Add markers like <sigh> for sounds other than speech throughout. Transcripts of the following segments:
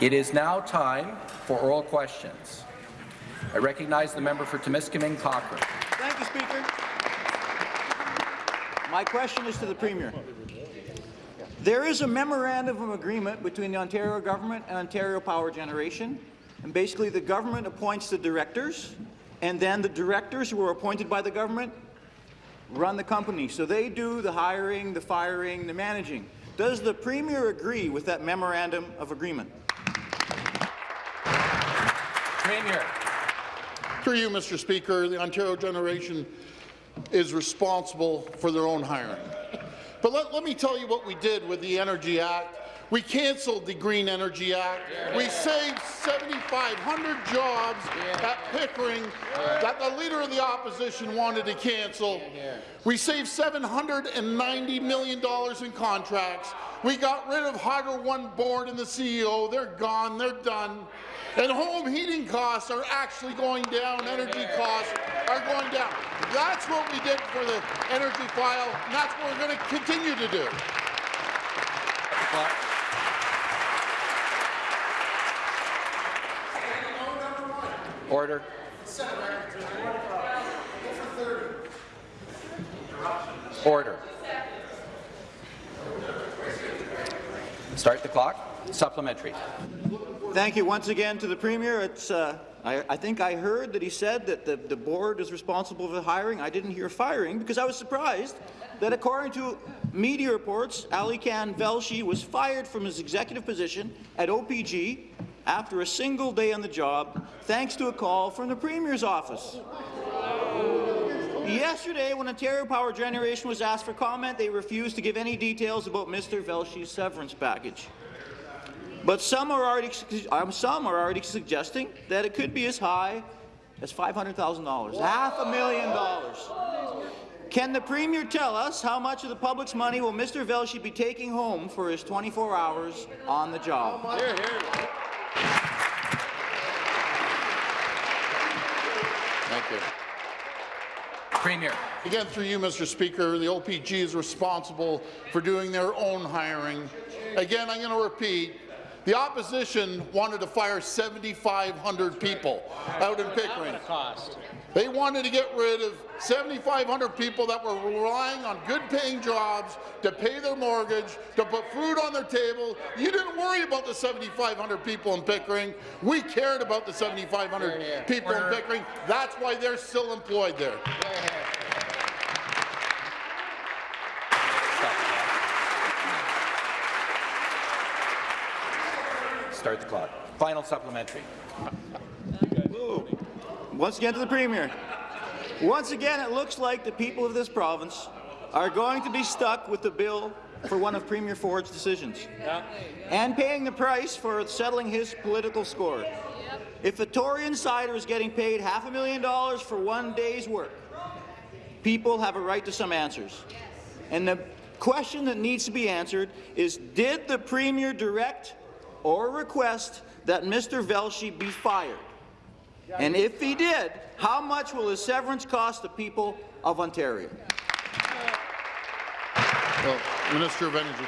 It is now time for oral questions. I recognize the member for Timiskaming Cochrane. Thank you, Speaker. My question is to the Premier. There is a memorandum of agreement between the Ontario government and Ontario Power Generation, and basically the government appoints the directors, and then the directors who are appointed by the government run the company. So they do the hiring, the firing, the managing. Does the Premier agree with that memorandum of agreement? Premier. Through you, Mr. Speaker, the Ontario generation is responsible for their own hiring. But let, let me tell you what we did with the Energy Act. We cancelled the Green Energy Act. We saved 7,500 jobs at Pickering that the Leader of the Opposition wanted to cancel. We saved $790 million in contracts. We got rid of Hydro One Board and the CEO. They're gone. They're done. And home heating costs are actually going down. Energy costs are going down. That's what we did for the energy file, and that's what we're going to continue to do. Order. Order. Start the clock. Supplementary. Thank you once again to the Premier. It's, uh, I, I, think I heard that he said that the, the board is responsible for hiring. I didn't hear firing because I was surprised that according to media reports, Alykhan Velshi was fired from his executive position at OPG after a single day on the job, thanks to a call from the Premier's office. Yesterday, when Ontario Power Generation was asked for comment, they refused to give any details about Mr. Velshi's severance package. But some are already um, some are already suggesting that it could be as high as $500,000, half a million dollars. Can the Premier tell us how much of the public's money will Mr. Velshi be taking home for his 24 hours on the job? Here, here. Thank you. Premier. Again, through you, Mr. Speaker, the OPG is responsible for doing their own hiring. Again, I'm going to repeat, the opposition wanted to fire 7,500 people out in Pickering. They wanted to get rid of 7,500 people that were relying on good-paying jobs to pay their mortgage, to put food on their table. You didn't worry about the 7,500 people in Pickering. We cared about the 7,500 people in Pickering. That's why they're still employed there. Start the clock. Final supplementary. Once again to the Premier. Once again, it looks like the people of this province are going to be stuck with the bill for one of Premier Ford's decisions yeah. and paying the price for settling his political score. If a Tory insider is getting paid half a million dollars for one day's work, people have a right to some answers. And the question that needs to be answered is, did the Premier direct or request that Mr. Velshi be fired? And if he did, how much will his severance cost the people of Ontario? Well, Minister of Energy.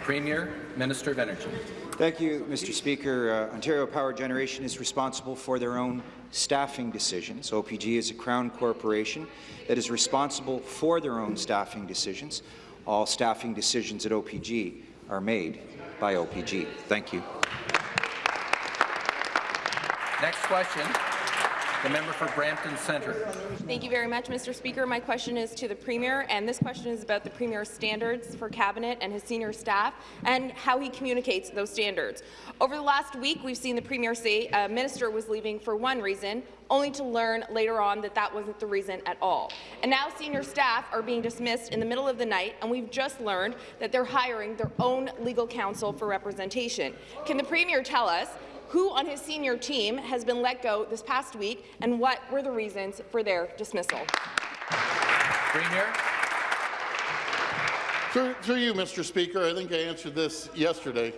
Premier, Minister of Energy. Thank you, Mr. Speaker. Uh, Ontario Power Generation is responsible for their own staffing decisions. OPG is a Crown corporation that is responsible for their own staffing decisions. All staffing decisions at OPG are made by OPG. Thank you. Next question. The member for Brampton Centre. Thank you very much, Mr. Speaker. My question is to the Premier, and this question is about the Premier's standards for Cabinet and his senior staff and how he communicates those standards. Over the last week, we've seen the Premier say a minister was leaving for one reason, only to learn later on that that wasn't the reason at all. And now senior staff are being dismissed in the middle of the night, and we've just learned that they're hiring their own legal counsel for representation. Can the Premier tell us who on his senior team has been let go this past week, and what were the reasons for their dismissal? Premier. Through, through you, Mr. Speaker, I think I answered this yesterday.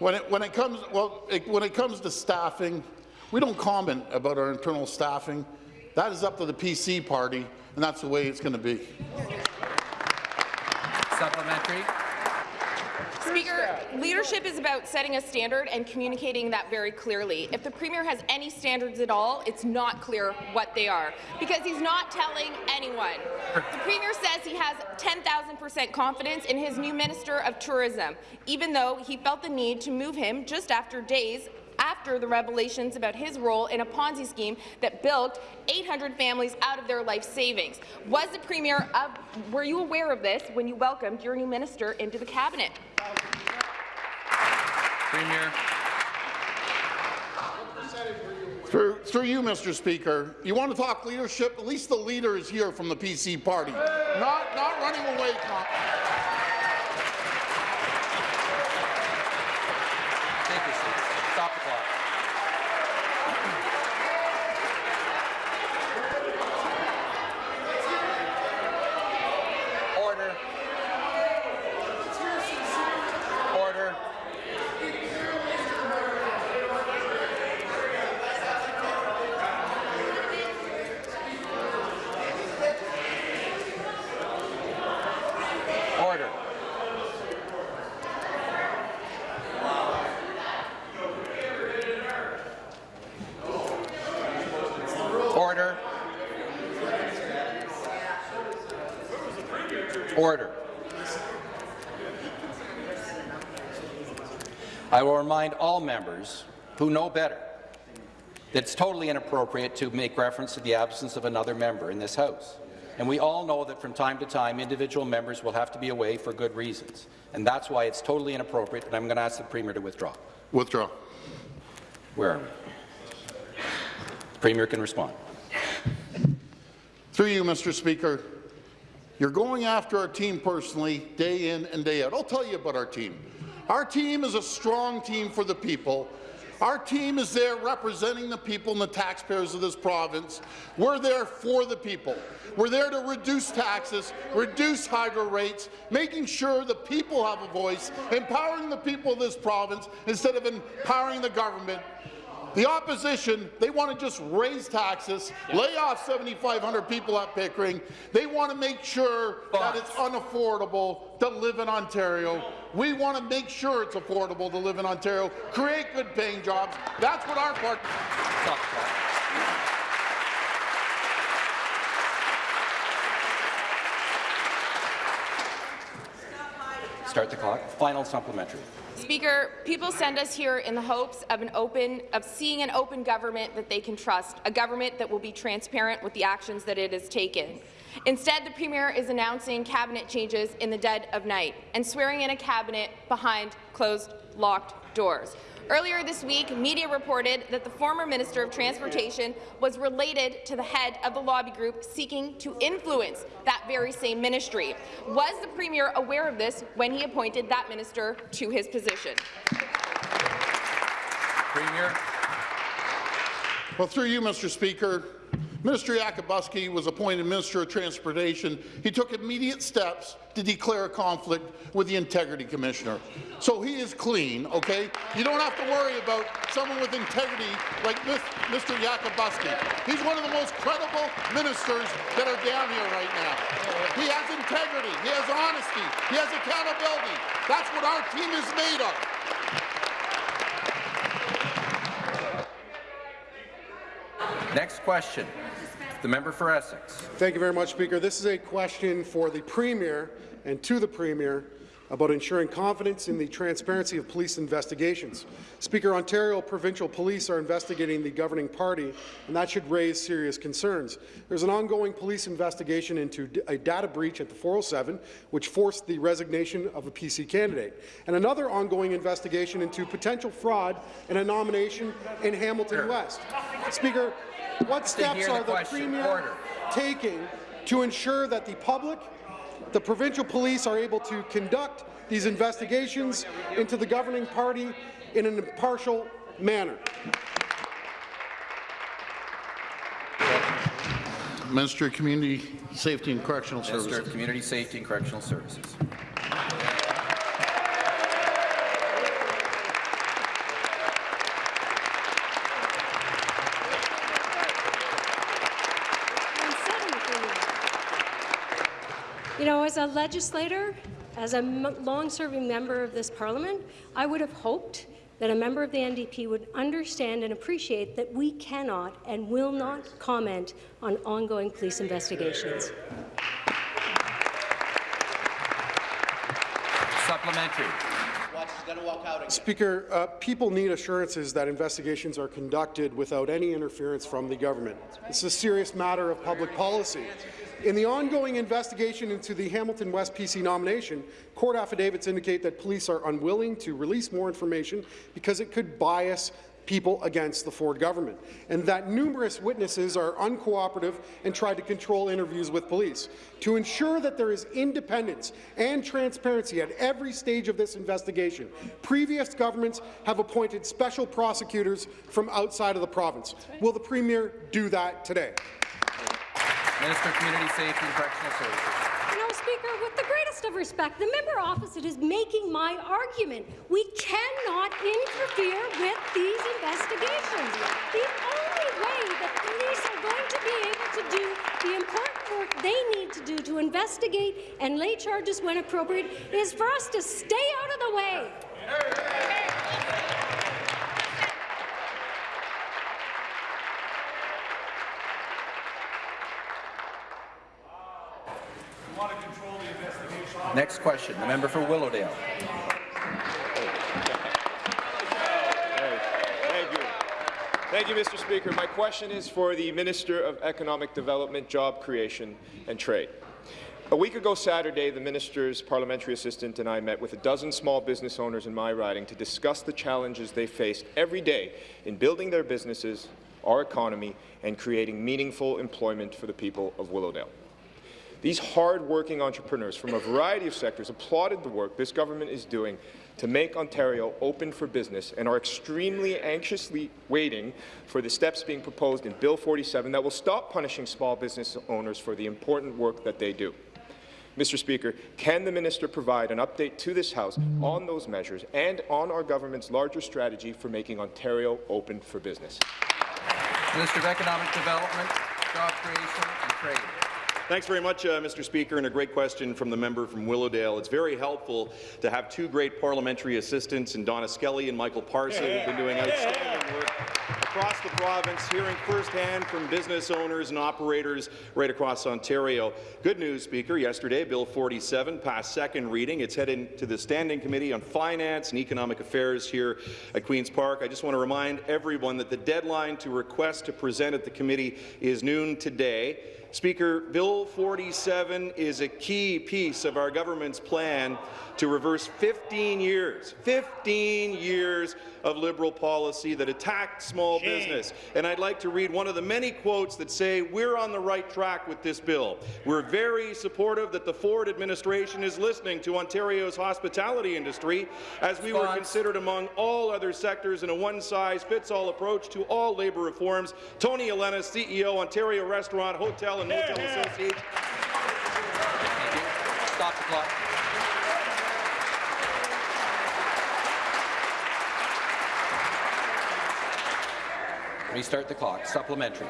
When it, when it comes well, it, when it comes to staffing, we don't comment about our internal staffing. That is up to the PC party, and that's the way it's going to be. Supplementary. Speaker, leadership is about setting a standard and communicating that very clearly. If the Premier has any standards at all, it's not clear what they are, because he's not telling anyone. The Premier says he has 10,000% confidence in his new Minister of Tourism, even though he felt the need to move him just after days after the revelations about his role in a Ponzi scheme that bilked 800 families out of their life savings. Was the Premier, uh, were you aware of this when you welcomed your new minister into the cabinet? Premier. Through, through you, Mr. Speaker, you want to talk leadership? At least the leader is here from the PC party, not, not running away. Con- Take your seat. Stop the clock. Order. Order. Order. Order. Order. I will remind all members who know better that it's totally inappropriate to make reference to the absence of another member in this House. And we all know that from time to time, individual members will have to be away for good reasons. And that's why it's totally inappropriate, and I'm going to ask the Premier to withdraw. Withdraw. Where are we? Premier can respond. Through you, Mr. Speaker, you're going after our team personally, day in and day out. I'll tell you about our team. Our team is a strong team for the people. Our team is there representing the people and the taxpayers of this province. We're there for the people. We're there to reduce taxes, reduce hydro rates, making sure the people have a voice, empowering the people of this province instead of empowering the government. The opposition, they want to just raise taxes, lay off 7,500 people at Pickering. They want to make sure that it's unaffordable to live in Ontario. We want to make sure it's affordable to live in Ontario, create good paying jobs. That's what our party. Stop the. Start the clock. Final supplementary. Speaker, people send us here in the hopes of an open, of seeing an open government that they can trust, a government that will be transparent with the actions that it has taken. Instead, the Premier is announcing cabinet changes in the dead of night and swearing in a cabinet behind closed, locked doors. Earlier this week, media reported that the former Minister of Transportation was related to the head of the lobby group seeking to influence that very same ministry. Was the Premier aware of this when he appointed that minister to his position? Premier. Well, through you, Mr. Speaker, Minister Yakabuski was appointed Minister of Transportation. He took immediate steps to declare a conflict with the Integrity Commissioner. So he is clean, okay? You don't have to worry about someone with integrity like Mis- Mr. Yakabuski. He's one of the most credible ministers that are down here right now. He has integrity, he has honesty, he has accountability. That's what our team is made of. Next question. The member for Essex. Thank you very much, Speaker. This is a question for the Premier and to the Premier about ensuring confidence in the transparency of police investigations. Speaker, Ontario provincial police are investigating the governing party, and that should raise serious concerns. There's an ongoing police investigation into a data breach at the 407, which forced the resignation of a PC candidate, and another ongoing investigation into potential fraud in a nomination in Hamilton West. Speaker, what steps hear the are the. Premier Order. taking to ensure that the public, the provincial police are able to conduct these investigations into the governing party in an impartial manner. Minister of Community Safety and Correctional Minister Services. of Community Safety and Correctional Services. You know, as a legislator, as a long-serving member of this parliament, I would have hoped that a member of the NDP would understand and appreciate that we cannot and will not comment on ongoing police investigations. Supplementary. Speaker, uh, people need assurances that investigations are conducted without any interference from the government. It's a serious matter of public policy. In the ongoing investigation into the Hamilton West PC nomination, court affidavits indicate that police are unwilling to release more information because it could bias people against the Ford government, and that numerous witnesses are uncooperative and tried to control interviews with police. To ensure that there is independence and transparency at every stage of this investigation, previous governments have appointed special prosecutors from outside of the province. Will the Premier do that today? Minister of Community Safety and Correctional Services. You know, Speaker, with the greatest of respect, the member opposite is making my argument. We cannot interfere with these investigations. The only way that police are going to be able to do the important work they need to do to investigate and lay charges when appropriate is for us to stay out of the way. Next question, the member for Willowdale. Thank you. Mr. Speaker. My question is for the Minister of Economic Development, Job Creation and Trade. A week ago Saturday, the minister's parliamentary assistant and I met with a dozen small business owners in my riding to discuss the challenges they face every day in building their businesses, our economy, and creating meaningful employment for the people of Willowdale. These hard-working entrepreneurs from a variety of sectors applauded the work this government is doing to make Ontario open for business and are extremely anxiously waiting for the steps being proposed in Bill 47 that will stop punishing small business owners for the important work that they do. Mr. Speaker, can the minister provide an update to this House on those measures and on our government's larger strategy for making Ontario open for business? Minister of Economic Development, Job Creation and Trade. Thanks very much, uh, Mr. Speaker, and a great question from the member from Willowdale. It's very helpful to have two great parliamentary assistants in Donna Skelly and Michael Parsa who've been doing outstanding work across the province, hearing firsthand from business owners and operators right across Ontario. Good news, Speaker. Yesterday, Bill 47 passed second reading. It's headed to the Standing Committee on Finance and Economic Affairs here at Queen's Park. I just want to remind everyone that the deadline to request to present at the committee is noon today. Speaker, Bill 47 is a key piece of our government's plan to reverse 15 years, 15 years of Liberal policy that attacked small business. And I'd like to read one of the many quotes that say we're on the right track with this bill. We're very supportive that the Ford administration is listening to Ontario's hospitality industry as we were considered among all other sectors in a one-size-fits-all approach to all labour reforms. Tony Elenis, CEO, Ontario Restaurant, Hotel and Motel Association. Thank you. Stop the clock. Restart the clock. Supplementary.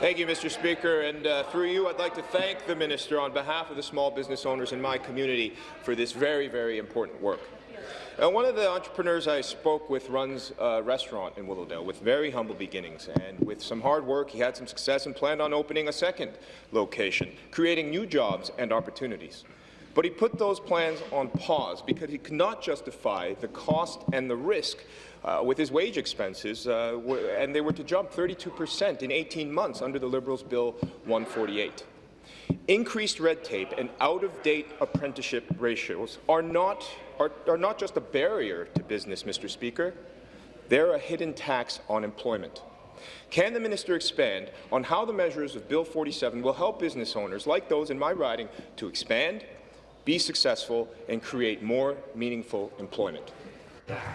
Thank you, Mr. Speaker. And uh, through you, I'd like to thank the minister on behalf of the small business owners in my community for this very, very important work. Uh, one of the entrepreneurs I spoke with runs a restaurant in Willowdale with very humble beginnings, and with some hard work, he had some success and planned on opening a second location, creating new jobs and opportunities. But he put those plans on pause because he could not justify the cost and the risk uh, with his wage expenses, uh, and they were to jump 32 percent in 18 months under the Liberals' Bill 148. Increased red tape and out-of-date apprenticeship ratios are not, are, are not just a barrier to business, Mr. Speaker. They're a hidden tax on employment. Can the minister expand on how the measures of Bill 47 will help business owners like those in my riding to expand, be successful, and create more meaningful employment?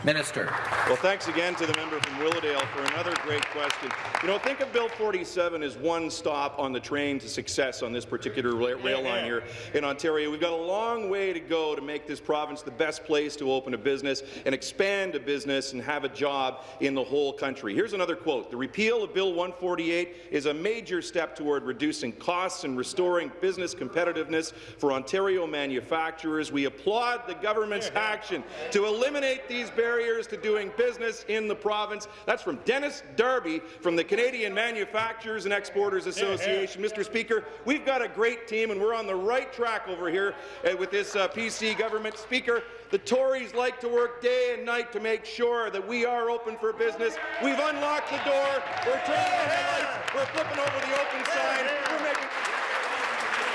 Minister. Well, thanks again to the member from Willowdale for another great question. You know, think of Bill 47 as one stop on the train to success on this particular rail line here in Ontario. We've got a long way to go to make this province the best place to open a business and expand a business and have a job in the whole country. Here's another quote. The repeal of Bill 148 is a major step toward reducing costs and restoring business competitiveness for Ontario manufacturers. We applaud the government's action to eliminate these barriers to doing business in the province. That's from Dennis Darby from the Canadian Manufacturers and Exporters Association. Mr. Speaker, we've got a great team, and we're on the right track over here uh, with this uh, PC government. Speaker, the Tories like to work day and night to make sure that we are open for business. We've unlocked the door. We're turning on the lights. We're flipping over the open sign. We're making...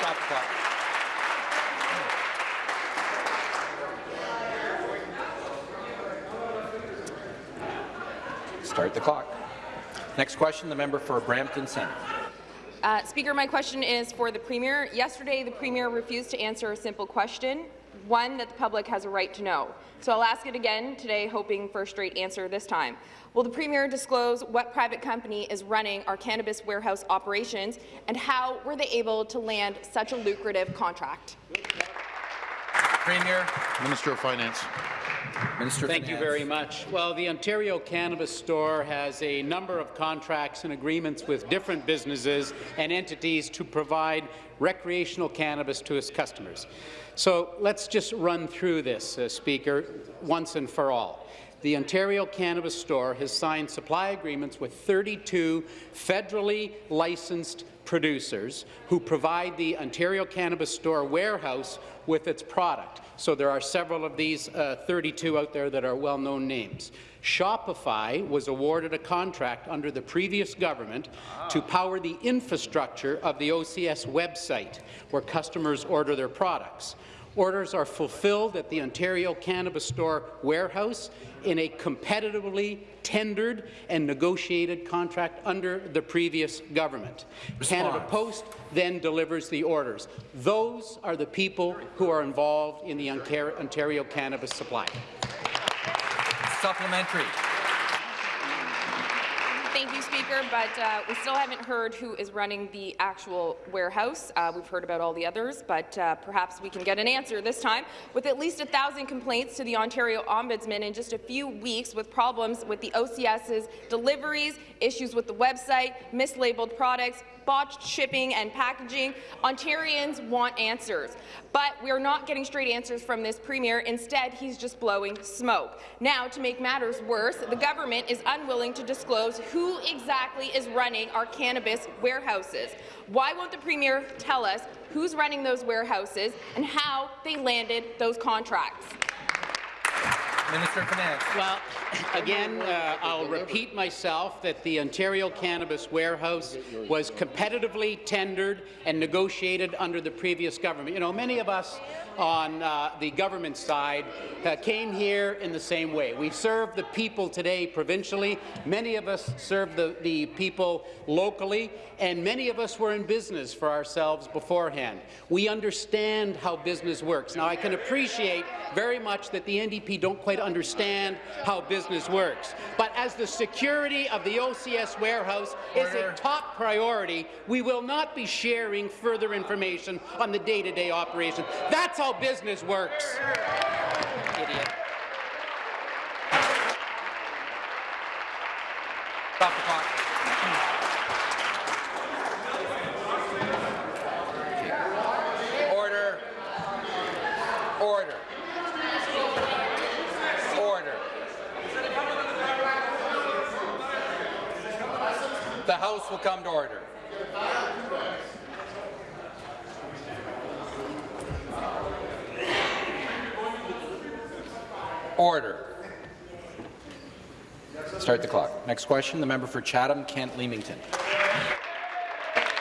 Stop the Start the clock. Next question, the member for Brampton Centre. Uh, Speaker, my question is for the Premier. Yesterday, the Premier refused to answer a simple question, one that the public has a right to know. So I'll ask it again today, hoping for a straight answer this time. Will the Premier disclose what private company is running our cannabis warehouse operations, and how were they able to land such a lucrative contract? Premier. Minister of Finance. Minister Thank you very much. Well, the Ontario Cannabis Store has a number of contracts and agreements with different businesses and entities to provide recreational cannabis to its customers. So let's just run through this, uh, Speaker, once and for all. The Ontario Cannabis Store has signed supply agreements with 32 federally licensed producers who provide the Ontario Cannabis Store warehouse with its product. So there are several of these uh, 32 out there that are well-known names. Shopify was awarded a contract under the previous government to power the infrastructure of the OCS website, where customers order their products. Orders are fulfilled at the Ontario Cannabis Store warehouse in a competitively tendered and negotiated contract under the previous government. Response. Canada Post then delivers the orders. Those are the people who are involved in the Ontario cannabis supply. Supplementary. Speaker, but uh, we still haven't heard who is running the actual warehouse. Uh, we've heard about all the others, but uh, perhaps we can get an answer this time. With at least a thousand complaints to the Ontario Ombudsman in just a few weeks with problems with the OCS's deliveries, issues with the website, mislabeled products, botched shipping and packaging. Ontarians want answers, but we're not getting straight answers from this Premier. Instead, he's just blowing smoke. Now, to make matters worse, the government is unwilling to disclose who exactly is running our cannabis warehouses. Why won't the Premier tell us who's running those warehouses and how they landed those contracts? Minister of Finance. Well, <laughs> again, uh, I'll repeat myself that the Ontario Cannabis Warehouse was competitively tendered and negotiated under the previous government. You know, many of us on uh, the government side uh, came here in the same way. We serve the people today provincially. Many of us serve the, the people locally, and many of us were in business for ourselves beforehand. We understand how business works. Now, I can appreciate very much that the NDP don't quite understand how business works. But as the security of the OCS warehouse is a top priority, we will not be sharing further information on the day-to-day -day operation. That's how business works. Idiot. Stop the clock. Order. Order. Order. The House will come to order. Order. Start the clock. Next question, the member for Chatham-Kent Leamington.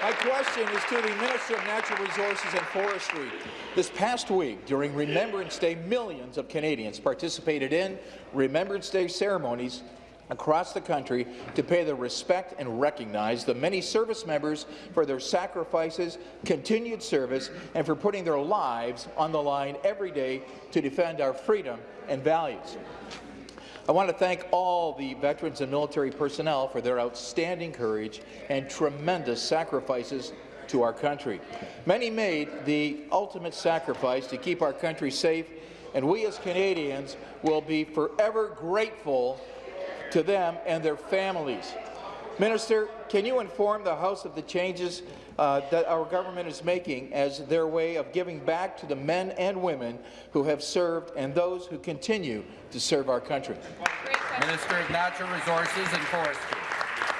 My question is to the Minister of Natural Resources and Forestry. This past week, during Remembrance Day, millions of Canadians participated in Remembrance Day ceremonies across the country to pay their respect and recognize the many service members for their sacrifices, continued service, and for putting their lives on the line every day to defend our freedom and values. I want to thank all the veterans and military personnel for their outstanding courage and tremendous sacrifices to our country. Many made the ultimate sacrifice to keep our country safe, and we as Canadians will be forever grateful to them and their families. Minister, can you inform the House of the changes uh, that our government is making as their way of giving back to the men and women who have served and those who continue to serve our country? Minister of Natural Resources and Forestry.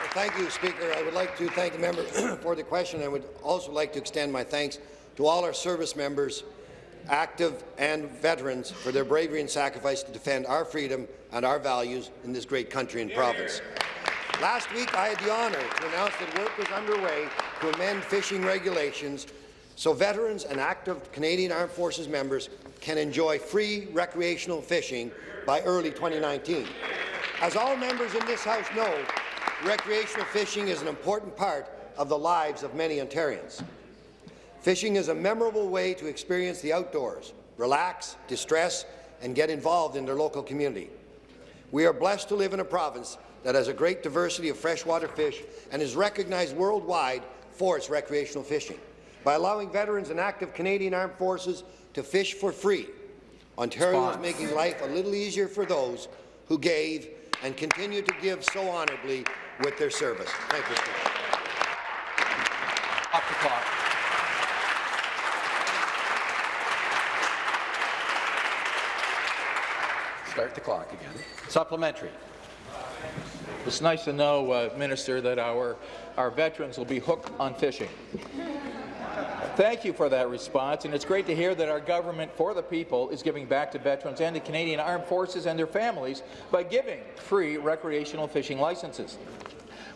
Thank you, Speaker. I would like to thank the member <clears throat> for the question. I would also like to extend my thanks to all our service members, active and veterans, for their bravery and sacrifice to defend our freedom and our values in this great country and province. Last week, I had the honour to announce that work was underway to amend fishing regulations so veterans and active Canadian Armed Forces members can enjoy free recreational fishing by early 2019. As all members in this House know, recreational fishing is an important part of the lives of many Ontarians. Fishing is a memorable way to experience the outdoors, relax, distress, and get involved in their local community. We are blessed to live in a province that has a great diversity of freshwater fish and is recognized worldwide for its recreational fishing. By allowing veterans and active Canadian Armed Forces to fish for free, Ontario is making life a little easier for those who gave and continue to give so honourably with their service. Thank you, Off the clock. Start the clock again. Supplementary. It's nice to know, uh, Minister, that our, our veterans will be hooked on fishing. Thank you for that response, and it's great to hear that our government for the people is giving back to veterans and the Canadian Armed Forces and their families by giving free recreational fishing licenses.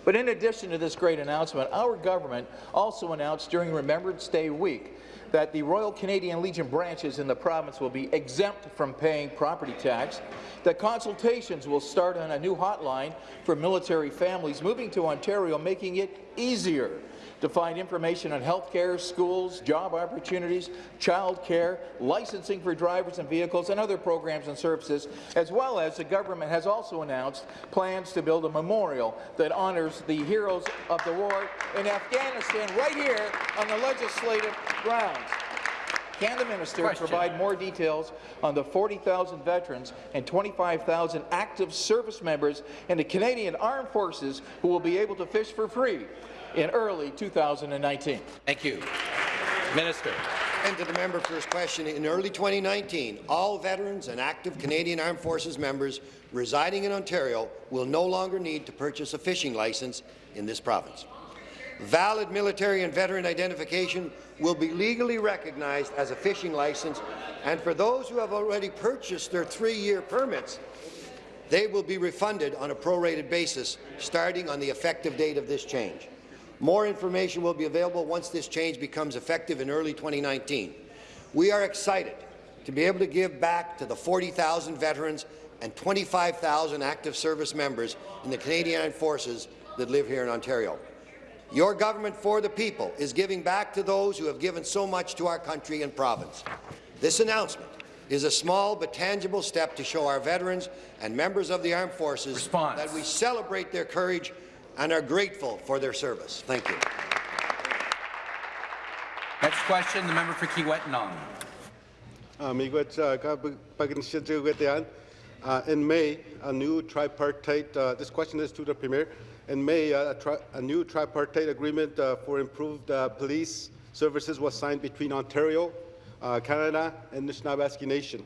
But in addition to this great announcement, our government also announced during Remembrance Day week that the Royal Canadian Legion branches in the province will be exempt from paying property tax, that consultations will start on a new hotline for military families moving to Ontario, making it easier to find information on health care, schools, job opportunities, child care, licensing for drivers and vehicles, and other programs and services, as well as the government has also announced plans to build a memorial that honours the heroes of the war in Afghanistan right here on the legislative grounds. Can the minister Question. provide more details on the 40,000 veterans and 25,000 active service members in the Canadian Armed Forces who will be able to fish for free in early 2019? Thank you. Minister. And to the member for his question, in early 2019, all veterans and active Canadian Armed Forces members residing in Ontario will no longer need to purchase a fishing licence in this province. Valid military and veteran identification will be legally recognized as a fishing licence, and for those who have already purchased their three-year permits, they will be refunded on a prorated basis starting on the effective date of this change. More information will be available once this change becomes effective in early 2019. We are excited to be able to give back to the 40,000 veterans and 25,000 active service members in the Canadian Armed Forces that live here in Ontario. Your government for the people is giving back to those who have given so much to our country and province. This announcement is a small but tangible step to show our veterans and members of the armed forces Response. that we celebrate their courage and are grateful for their service. Thank you. Next question, the member for Kiiwetinoong. Uh, miigwech, uh, ka bu- bagin siya zhiu gui dian. Uh, In May, a new tripartite, uh, this question is to the Premier. In May, uh, a, tri a new tripartite agreement uh, for improved uh, police services was signed between Ontario, uh, Canada, and Nishnawbe Aski Nation.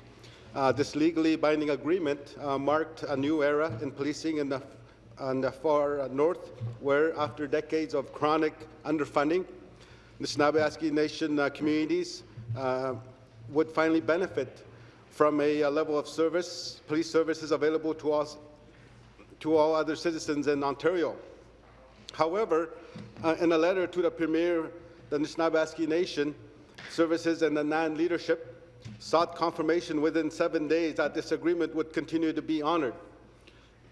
Uh, this legally binding agreement uh, marked a new era in policing in the, on the far north, where after decades of chronic underfunding, the Snabasky Nation uh, communities uh, would finally benefit from a, uh level of service, police services available to us, to all other citizens in Ontario. However, uh, in a letter to the Premier, the Nishnawbe Aski Nation services and the NAN leadership sought confirmation within seven days that this agreement would continue to be honored,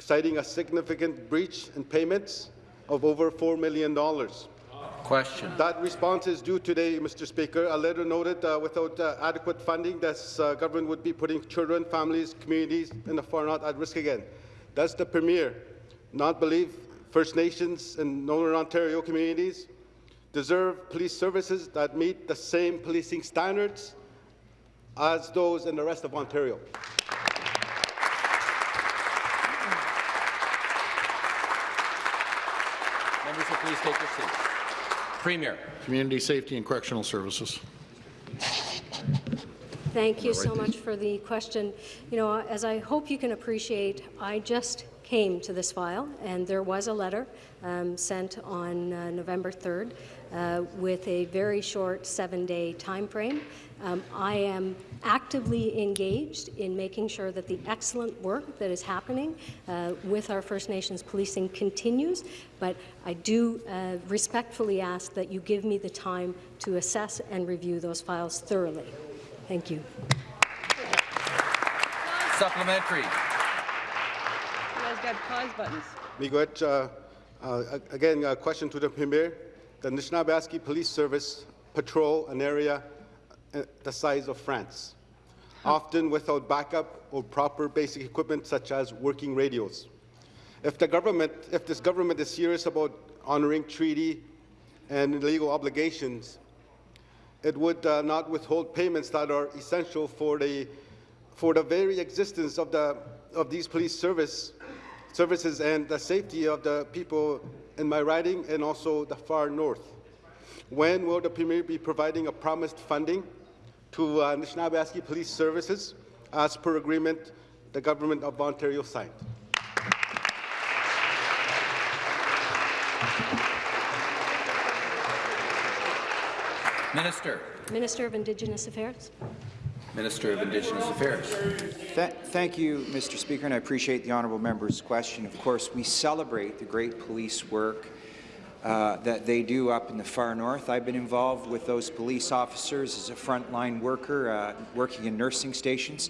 citing a significant breach in payments of over $4 million. Question. That response is due today, Mr. Speaker. A letter noted uh, without uh, adequate funding, this uh, government would be putting children, families, communities in the far north at risk again. Does the Premier not believe First Nations and Northern Ontario communities deserve police services that meet the same policing standards as those in the rest of Ontario? Members will please take their seats. Premier. Community Safety and Correctional Services. Thank you so much for the question. You know, as I hope you can appreciate, I just came to this file, and there was a letter um, sent on uh, November 3rd uh, with a very short seven-day time frame. Um, I am actively engaged in making sure that the excellent work that is happening uh, with our First Nations policing continues, but I do uh, respectfully ask that you give me the time to assess and review those files thoroughly. Thank you. Supplementary. You guys got pause buttons. Miigwech, uh, uh, again, a question to the Premier. The Anishinaabe Police Service patrol an area uh, the size of France, often without backup or proper basic equipment such as working radios. If the government, if this government is serious about honoring treaty and legal obligations, it would uh, not withhold payments that are essential for the, for the very existence of, the, of these police service, services and the safety of the people in my riding and also the far north. When will the Premier be providing a promised funding to uh, Anishinaabe Police Services as per agreement the Government of Ontario signed? Minister. Minister of Indigenous Affairs. Minister of Indigenous Affairs. Th thank you, Mr. Speaker, and I appreciate the honourable member's question. Of course, we celebrate the great police work uh, that they do up in the far north. I've been involved with those police officers as a frontline worker, uh, working in nursing stations.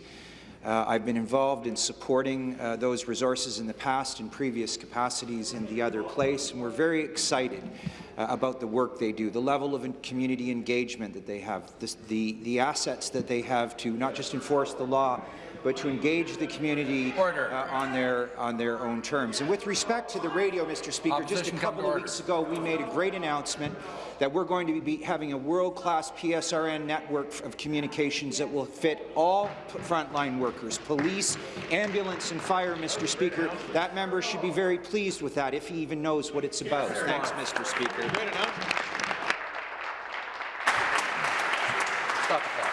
Uh, I've been involved in supporting uh, those resources in the past in previous capacities in the other place, and we're very excited uh, about the work they do, the level of community engagement that they have, the, the, the assets that they have to not just enforce the law, but to engage the community uh, on their on their own terms. And with respect to the radio, Mr. Speaker, Opposition just a couple of weeks ago, we made a great announcement that we're going to be having a world-class PSRN network of communications that will fit all frontline workers, police, ambulance, and fire, Mr. Speaker. That member should be very pleased with that, if he even knows what it's about. Thanks, Mr. Speaker. Stop the clock.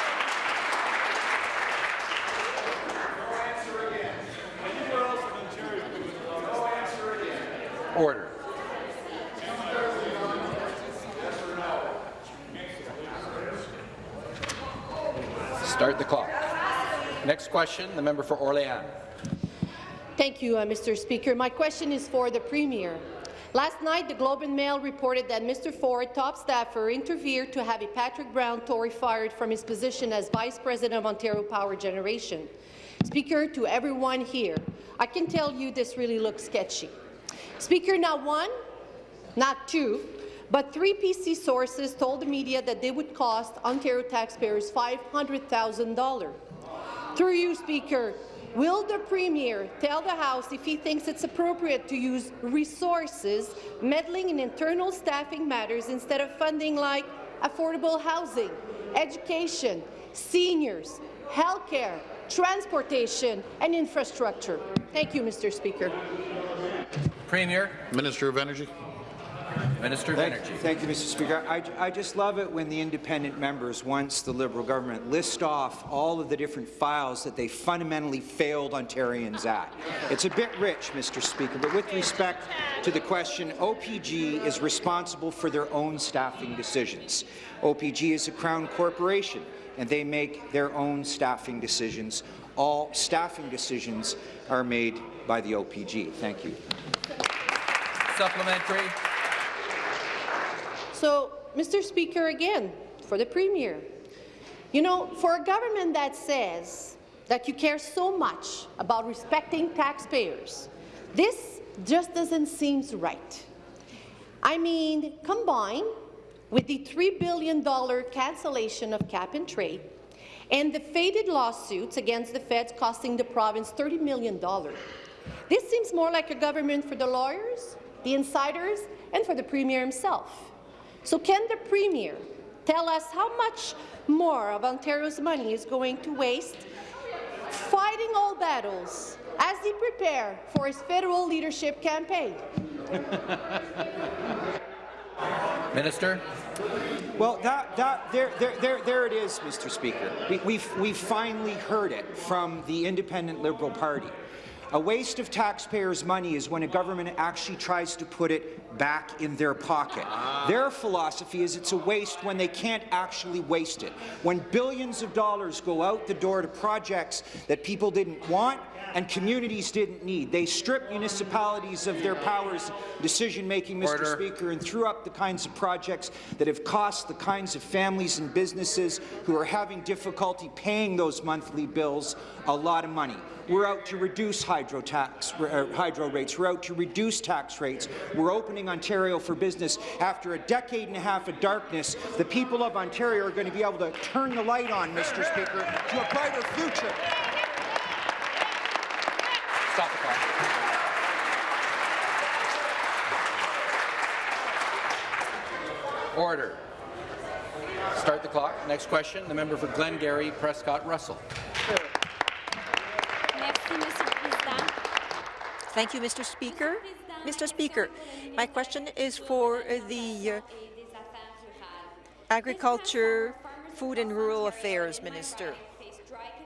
Order. Start the clock. Next question, the member for Orléans. Thank you, uh, Mr. Speaker. My question is for the Premier. Last night, the Globe and Mail reported that Mr. Ford, top staffer, intervened to have a Patrick Brown Tory fired from his position as Vice President of Ontario Power Generation. Speaker, to everyone here, I can tell you this really looks sketchy. Speaker, not one, not two, but three PC sources told the media that they would cost Ontario taxpayers $500,000. Through you, Speaker, will the Premier tell the House if he thinks it's appropriate to use resources meddling in internal staffing matters instead of funding like affordable housing, education, seniors, healthcare, transportation and infrastructure? Thank you, Mr. Speaker. Premier. Minister of Energy. Minister of Thank, Energy. thank you, Mr. Speaker. I, I just love it when the independent members, once the Liberal government, list off all of the different files that they fundamentally failed Ontarians at. It's a bit rich, Mr. Speaker, but with respect to the question, OPG is responsible for their own staffing decisions. OPG is a Crown corporation, and they make their own staffing decisions. All staffing decisions are made by the OPG. Thank you. Supplementary. So, Mr. Speaker, again, for the Premier, you know, for a government that says that you care so much about respecting taxpayers, this just doesn't seem right. I mean, combine with the $3 billion cancellation of cap-and-trade and the faded lawsuits against the feds costing the province $30 million. This seems more like a government for the lawyers, the insiders, and for the Premier himself. So can the Premier tell us how much more of Ontario's money is going to waste fighting all battles as he prepare for his federal leadership campaign? <laughs> Minister. Well, that, that, there, there, there, there it is, Mr. Speaker. We, we've, we've finally heard it from the Independent Liberal Party. A waste of taxpayers' money is when a government actually tries to put it back in their pocket. Their philosophy is it's a waste when they can't actually waste it. When billions of dollars go out the door to projects that people didn't want and communities didn't need. They stripped municipalities of their powers decision-making, Mr. Order. Speaker, and threw up the kinds of projects that have cost the kinds of families and businesses who are having difficulty paying those monthly bills a lot of money. We're out to reduce hydro tax, uh, hydro rates. We're out to reduce tax rates. We're opening Ontario for business. After a decade and a half of darkness, the people of Ontario are going to be able to turn the light on, Mr. Speaker, to a brighter future. Stop the clock. Order. Start the clock. Next question, the member for Glengarry, Prescott Russell. Thank you, Mr. Speaker. Mr. Speaker, my question is for the uh, Agriculture, Food and Rural Affairs Minister.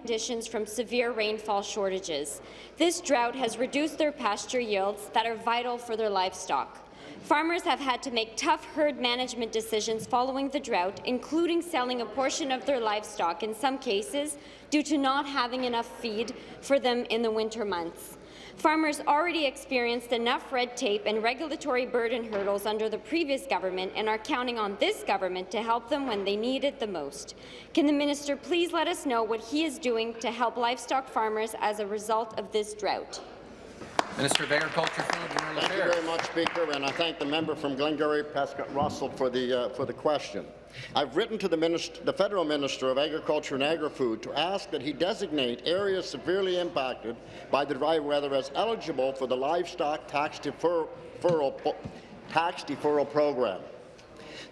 Conditions from severe rainfall shortages. This drought has reduced their pasture yields that are vital for their livestock. Farmers have had to make tough herd management decisions following the drought, including selling a portion of their livestock in some cases due to not having enough feed for them in the winter months. Farmers already experienced enough red tape and regulatory burden hurdles under the previous government and are counting on this government to help them when they need it the most. Can the minister please let us know what he is doing to help livestock farmers as a result of this drought? Minister of Agriculture, Food and Rural Thank you very much, Speaker, and I thank the member from Glengarry, Prescott Russell, for the, uh, for the question. I've written to the, minist the Federal Minister of Agriculture and Agri-Food to ask that he designate areas severely impacted by the dry weather as eligible for the livestock tax defer deferral, tax deferral program.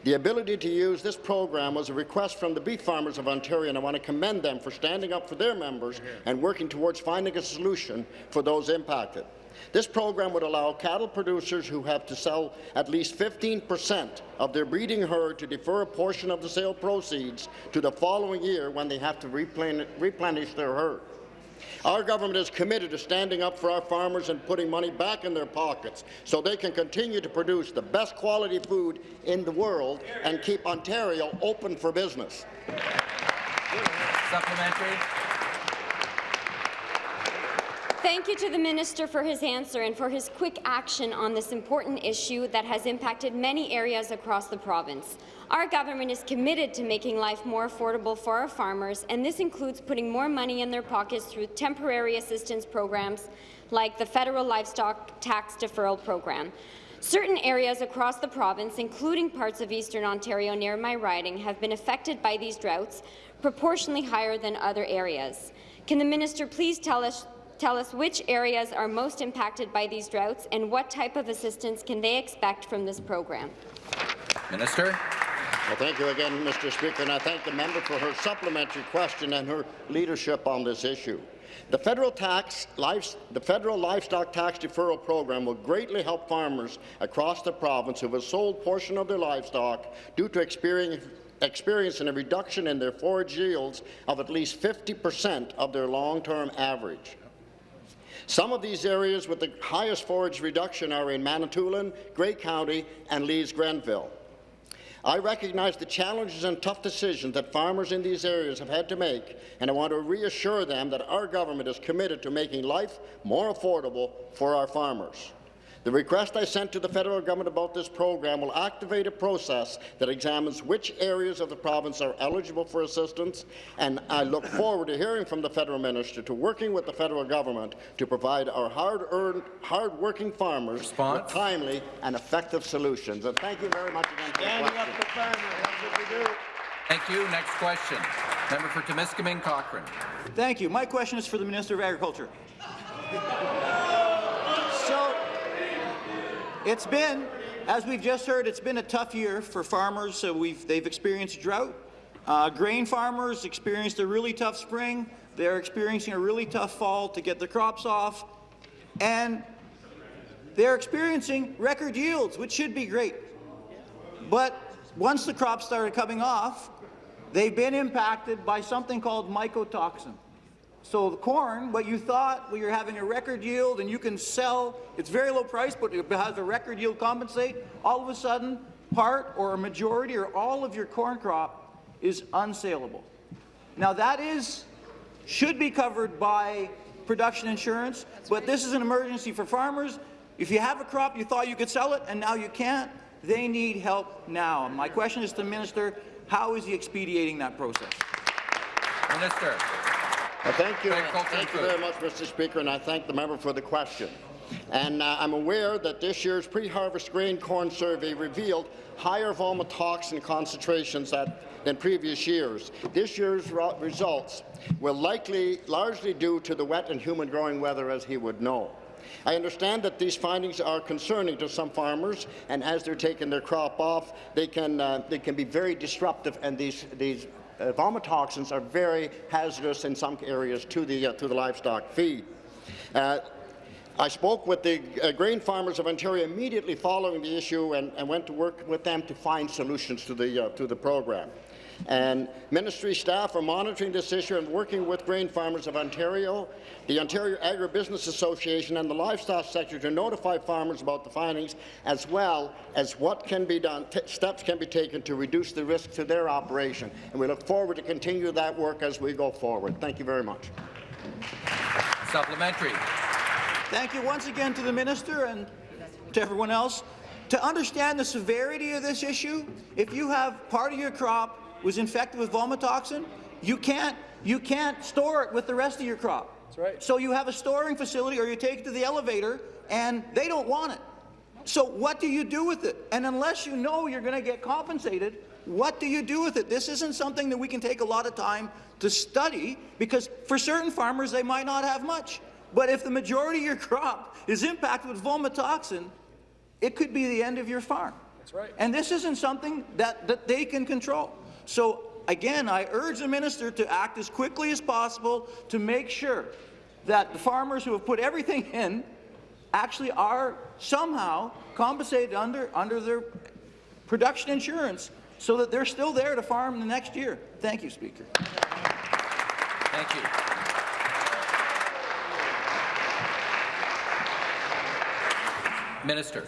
The ability to use this program was a request from the beef farmers of Ontario, and I want to commend them for standing up for their members and working towards finding a solution for those impacted. This program would allow cattle producers who have to sell at least 15 percent of their breeding herd to defer a portion of the sale proceeds to the following year when they have to replen replenish their herd. Our government is committed to standing up for our farmers and putting money back in their pockets so they can continue to produce the best quality food in the world and keep Ontario open for business. Supplementary. Thank you to the minister for his answer and for his quick action on this important issue that has impacted many areas across the province. Our government is committed to making life more affordable for our farmers, and this includes putting more money in their pockets through temporary assistance programs like the Federal Livestock Tax Deferral Program. Certain areas across the province, including parts of eastern Ontario near my riding, have been affected by these droughts, proportionally higher than other areas. Can the minister please tell us tell us which areas are most impacted by these droughts and what type of assistance can they expect from this program? Minister. Well, thank you again, Mr. Speaker, and I thank the member for her supplementary question and her leadership on this issue. The federal, tax, life, the federal livestock tax deferral program will greatly help farmers across the province who have sold portion of their livestock due to experiencing a reduction in their forage yields of at least 50 percent of their long-term average. Some of these areas with the highest forage reduction are in Manitoulin, Grey County, and Leeds-Grenville. I recognize the challenges and tough decisions that farmers in these areas have had to make, and I want to reassure them that our government is committed to making life more affordable for our farmers. The request I sent to the federal government about this program will activate a process that examines which areas of the province are eligible for assistance, and I look forward to hearing from the federal minister to working with the federal government to provide our hard-earned, hard-working farmers Response? with timely and effective solutions. And thank you very much again for the question. Thank you. Next question. Member for Timiskaming Cochrane. Thank you. My question is for the Minister of Agriculture. It's been, as we've just heard, it's been a tough year for farmers. So we've, they've experienced drought. Uh, grain farmers experienced a really tough spring. They're experiencing a really tough fall to get their crops off. And they're experiencing record yields, which should be great. But once the crops started coming off, they've been impacted by something called mycotoxin. So the corn, what you thought, well, you're having a record yield and you can sell, it's very low price, but it has a record yield compensate, all of a sudden, part or a majority or all of your corn crop is unsaleable. Now that is, should be covered by production insurance, but this is an emergency for farmers. If you have a crop, you thought you could sell it, and now you can't, they need help now. My question is to the minister, how is he expediting that process? Minister. Well, thank you. Thank you very much, Mr. Speaker, and I thank the member for the question. And uh, I'm aware that this year's pre-harvest grain corn survey revealed higher vomitoxin concentrations that, than previous years. This year's results will likely largely due to the wet and humid growing weather, as he would know. I understand that these findings are concerning to some farmers, and as they're taking their crop off, they can, uh, they can be very disruptive, and these, these uh, vomitoxins are very hazardous in some areas to the, uh, to the livestock feed. Uh, I spoke with the uh, grain farmers of Ontario immediately following the issue and, and went to work with them to find solutions to the, uh, to the program. And ministry staff are monitoring this issue and working with grain farmers of Ontario, the Ontario Agribusiness Association and the livestock sector to notify farmers about the findings as well as what can be done, steps can be taken to reduce the risk to their operation. And we look forward to continue that work as we go forward. Thank you very much. Supplementary. Thank you once again to the minister and to everyone else. To understand the severity of this issue, if you have part of your crop was infected with vomitoxin, you can't you can't store it with the rest of your crop. That's right. So you have a storing facility or you take it to the elevator and they don't want it. So what do you do with it? And unless you know you're going to get compensated, what do you do with it? This isn't something that we can take a lot of time to study because for certain farmers they might not have much. But if the majority of your <laughs> crop is impacted with vomitoxin, it could be the end of your farm. That's right. And this isn't something that, that they can control. So again, I urge the minister to act as quickly as possible to make sure that the farmers who have put everything <laughs> in actually are somehow compensated under, under their production insurance so that they're still there to farm the next year. Thank you, Speaker. Thank you. Minister.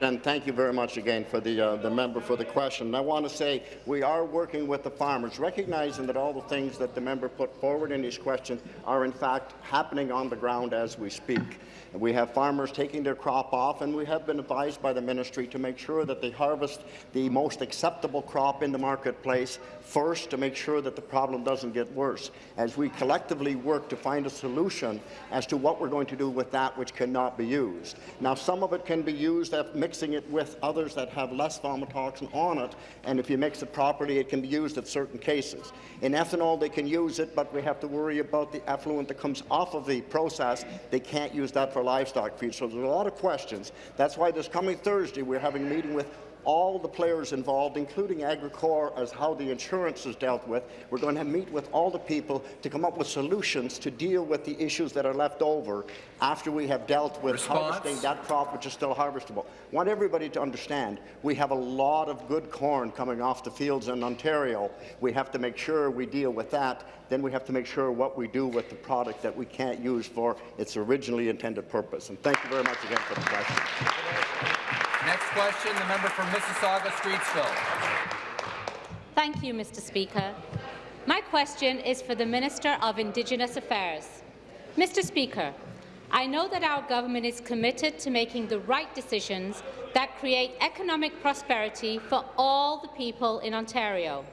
And thank you very much again for the, uh, the member for the question. And I want to say we are working with the farmers, recognizing that all the things that the member put forward in his question are in fact happening on the ground as we speak. We have farmers taking their crop off, and we have been advised by the ministry to make sure that they harvest the most acceptable crop in the marketplace first to make sure that the problem doesn't get worse. As we collectively work to find a solution as to what we're going to do with that which cannot be used. Now, some of it can be used at mixing it with others that have less vomitoxin on it, and if you mix it properly, it can be used at certain cases. In ethanol, they can use it, but we have to worry about the effluent that comes off of the process. They can't use that for livestock feed. So there's a lot of questions. That's why this coming Thursday, we're having a meeting with all the players involved, including Agricorp, as how the insurance is dealt with. We're going to meet with all the people to come up with solutions to deal with the issues that are left over after we have dealt with Response? harvesting that crop which is still harvestable. I want everybody to understand we have a lot of good corn coming off the fields in Ontario. We have to make sure we deal with that. Then we have to make sure what we do with the product that we can't use for its originally intended purpose. And thank you very much again for the question. Next question, the member from Mississauga Streetsville. Thank you, Mr. Speaker. My question is for the Minister of Indigenous Affairs. Mr. Speaker, I know that our government is committed to making the right decisions that create economic prosperity for all the people in Ontario.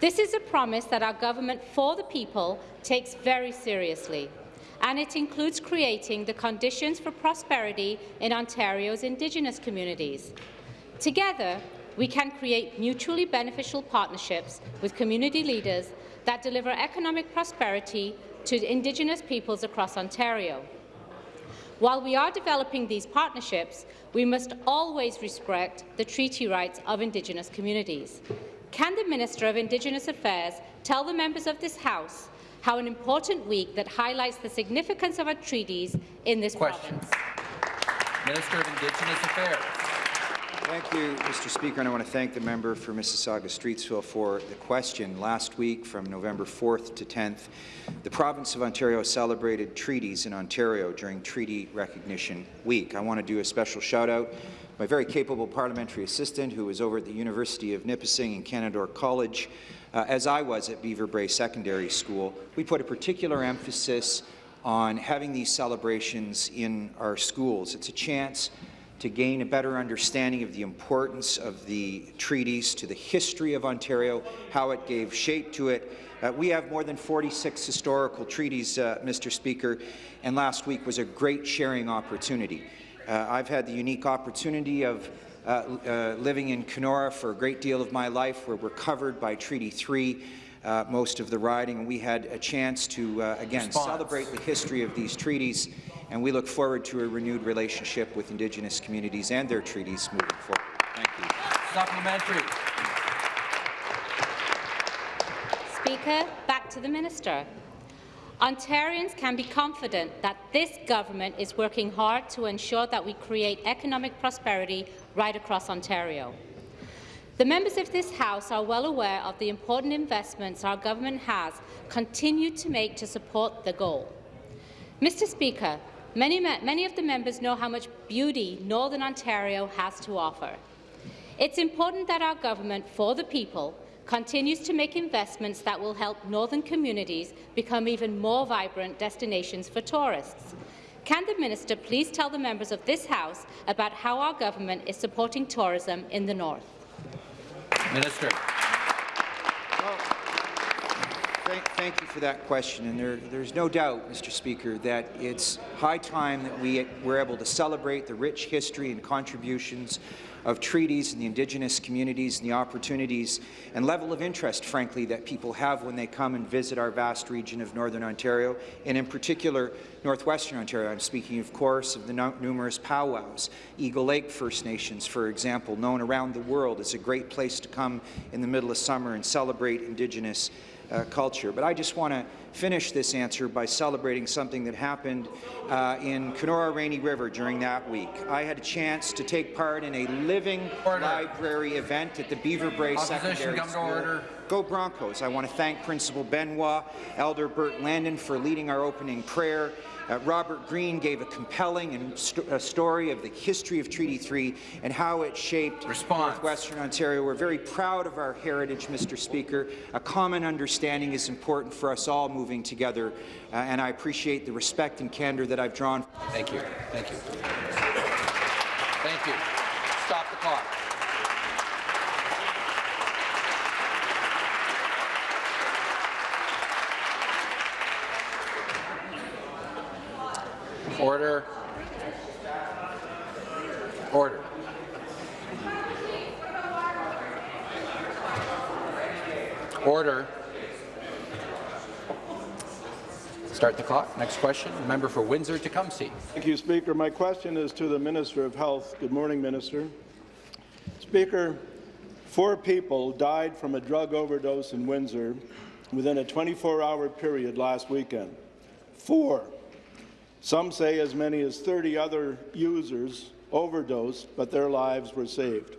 This is a promise that our government for the people takes very seriously, and it includes creating the conditions for prosperity in Ontario's Indigenous communities. Together, we can create mutually beneficial partnerships with community leaders that deliver economic prosperity to Indigenous peoples across Ontario. While we are developing these partnerships, we must always respect the treaty rights of Indigenous communities. Can the Minister of Indigenous Affairs tell the members of this House how an important week that highlights the significance of our treaties in this Question. province? Minister of Indigenous Affairs. Thank you, Mr. Speaker, and I want to thank the member for Mississauga-Streetsville for the question. Last week, from November 4th to 10th, the province of Ontario celebrated treaties in Ontario during Treaty Recognition Week. I want to do a special shout-out to my very capable parliamentary assistant who was over at the University of Nipissing and Canadore College, uh, as I was at Beaver Brae Secondary School. We put a particular emphasis on having these celebrations in our schools. It's a chance to gain a better understanding of the importance of the treaties, to the history of Ontario, how it gave shape to it. Uh, we have more than 46 historical treaties, uh, Mr. Speaker, and last week was a great sharing opportunity. Uh, I've had the unique opportunity of uh, uh, living in Kenora for a great deal of my life, where we're covered by Treaty 3, uh, most of the riding, and we had a chance to, uh, again, Response. celebrate the history of these treaties, and we look forward to a renewed relationship with Indigenous communities and their treaties moving forward. Thank you. Supplementary. Speaker, back to the minister. Ontarians can be confident that this government is working hard to ensure that we create economic prosperity right across Ontario. The members of this House are well aware of the important investments our government has continued to make to support the goal. Mr Speaker, many, many of the members know how much beauty Northern Ontario has to offer. It's important that our government, for the people, continues to make investments that will help northern communities become even more vibrant destinations for tourists. Can the minister please tell the members of this House about how our government is supporting tourism in the north? Minister. Thank, thank, you for that question. And there, there's no doubt, Mr. Speaker, that it's high time that we were able to celebrate the rich history and contributions of treaties and the Indigenous communities and the opportunities and level of interest, frankly, that people have when they come and visit our vast region of Northern Ontario, and in particular, Northwestern Ontario. I'm speaking, of course, of the no numerous powwows. Eagle Lake First Nations, for example, known around the world as a great place to come in the middle of summer and celebrate Indigenous uh, culture. But I just want to finish this answer by celebrating something that happened uh, in Kenora Rainy River during that week. I had a chance to take part in a living order. library event at the Beaver Brae Secondary come School. Order. Go Broncos. I want to thank Principal Benoit, Elder Bert Landon for leading our opening prayer, uh, Robert Green gave a compelling and st a story of the history of Treaty 3 and how it shaped Response. Northwestern Ontario. We're very proud of our heritage, Mr. Speaker. A common understanding is important for us all moving together, uh, and I appreciate the respect and candor that I've drawn. Thank you. Thank you. Thank you. Stop the clock. Order. Order. Order. Start the clock. Next question. Member for Windsor-Tecumseh. Thank you, Speaker. My question is to the Minister of Health. Good morning, Minister. Speaker, four people died from a drug overdose in Windsor within a 24-hour period last weekend. Four. Some say as many as 30 other users overdosed, but their lives were saved.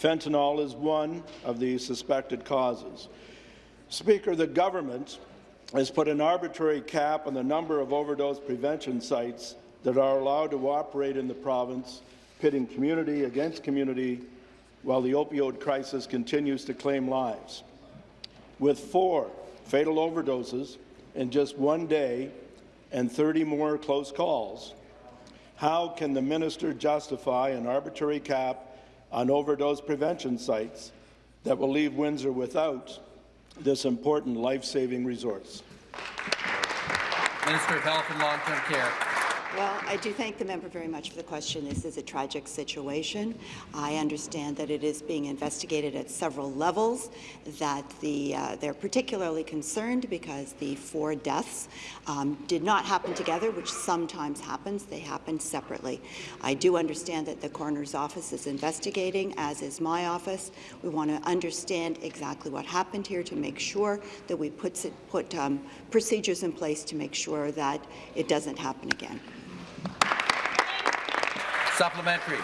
Fentanyl is one of the suspected causes. Speaker, the government has put an arbitrary cap on the number of overdose prevention sites that are allowed to operate in the province, pitting community against community while the opioid crisis continues to claim lives. With four fatal overdoses in just one day, and 30 more close calls. How can the minister justify an arbitrary cap on overdose prevention sites that will leave Windsor without this important life-saving resource? Minister of Health and Long-Term Care. Well, I do thank the member very much for the question. This is a tragic situation. I understand that it is being investigated at several levels, that the, uh, they're particularly concerned because the four deaths um, did not happen together, which sometimes happens. They happened separately. I do understand that the coroner's office is investigating, as is my office. We want to understand exactly what happened here to make sure that we put, put um, procedures in place to make sure that it doesn't happen again. Supplementary.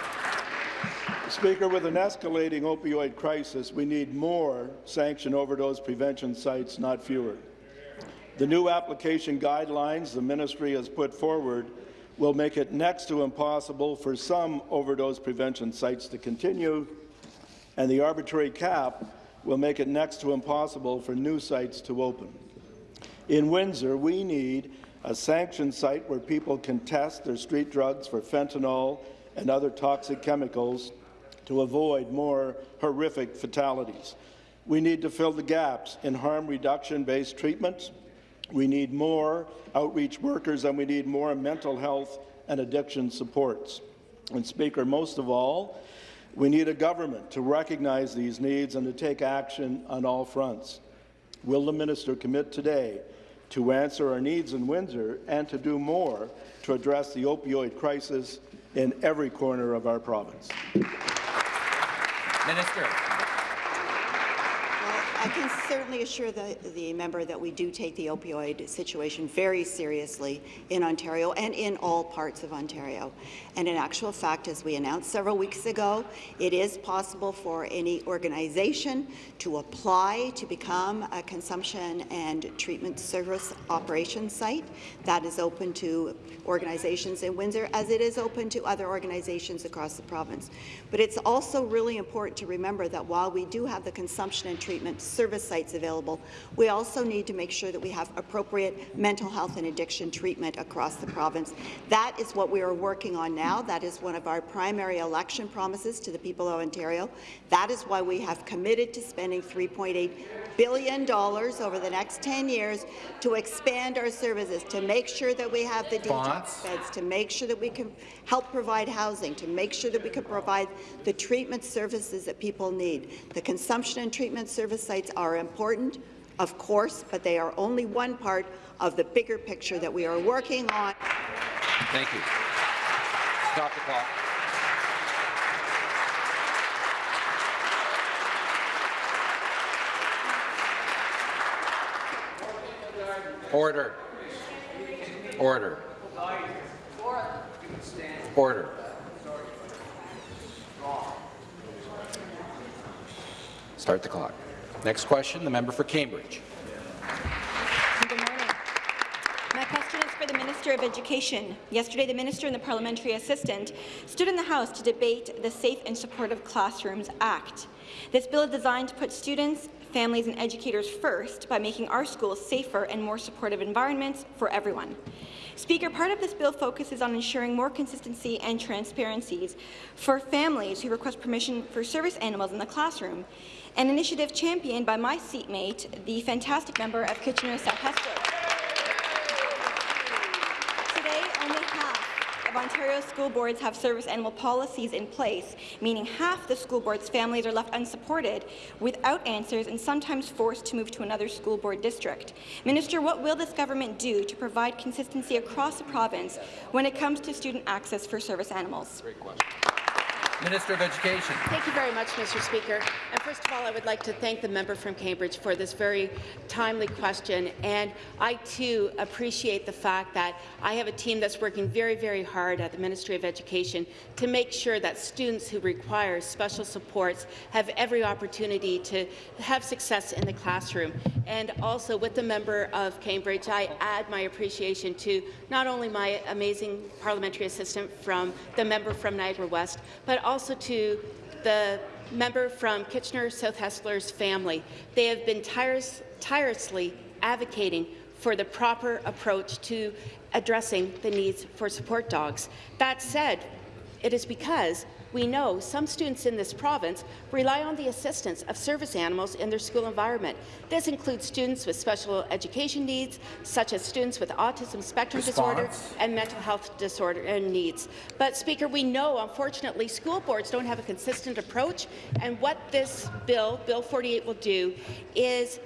Speaker, with an escalating opioid crisis, we need more sanctioned overdose prevention sites, not fewer. The new application guidelines the ministry has put forward will make it next to impossible for some overdose prevention sites to continue, and the arbitrary cap will make it next to impossible for new sites to open. In Windsor, we need a sanctioned site where people can test their street drugs for fentanyl and other toxic chemicals to avoid more horrific fatalities. We need to fill the gaps in harm reduction-based treatments. We need more outreach workers, and we need more mental health and addiction supports. And Speaker, most of all, we need a government to recognize these needs and to take action on all fronts. Will the minister commit today to answer our needs in Windsor and to do more to address the opioid crisis in every corner of our province. Minister. I can certainly assure the, the member that we do take the opioid situation very seriously in Ontario and in all parts of Ontario. And in actual fact, as we announced several weeks ago, it is possible for any organization to apply to become a consumption and treatment service operation site. That is open to organizations in Windsor, as it is open to other organizations across the province. But it's also really important to remember that while we do have the consumption and treatment service sites available, we also need to make sure that we have appropriate mental health and addiction treatment across the province. That is what we are working on now. That is one of our primary election promises to the people of Ontario. That is why we have committed to spending $3.8 billion over the next 10 years to expand our services, to make sure that we have the detox beds, to make sure that we can help provide housing, to make sure that we can provide the treatment services that people need. The consumption and treatment service are important, of course, but they are only one part of the bigger picture that we are working on. Thank you. Stop the clock. Order. Order. Order. Start the clock. Next question, the member for Cambridge. Good morning. My question is for the Minister of Education. Yesterday, the Minister and the Parliamentary Assistant stood in the House to debate the Safe and Supportive Classrooms Act. This bill is designed to put students, families and educators first by making our schools safer and more supportive environments for everyone. Speaker, part of this bill focuses on ensuring more consistency and transparencies for families who request permission for service animals in the classroom, an initiative championed by my seatmate, the fantastic member of Kitchener-South Hespeler. Today, only half of Ontario school boards have service animal policies in place, meaning half the school board's families are left unsupported, without answers, and sometimes forced to move to another school board district. Minister, what will this government do to provide consistency across the province when it comes to student access for service animals? Great question. Minister of Education. Thank you very much, Mr. Speaker. And first of all, I would like to thank the member from Cambridge for this very timely question. And I, too, appreciate the fact that I have a team that's working very, very hard at the Ministry of Education to make sure that students who require special supports have every opportunity to have success in the classroom. And also, with the member of Cambridge, I add my appreciation to not only my amazing parliamentary assistant from the member from Niagara West, but also to the member from Kitchener South Hespeler's family. They have been tirelessly advocating for the proper approach to addressing the needs for support dogs. That said, it is because we know some students in this province rely on the assistance of service animals in their school environment. This includes students with special education needs, such as students with autism spectrum disorder and mental health disorder and needs. But, Speaker, we know, unfortunately, school boards don't have a consistent approach, and what this bill, Bill 48, will do is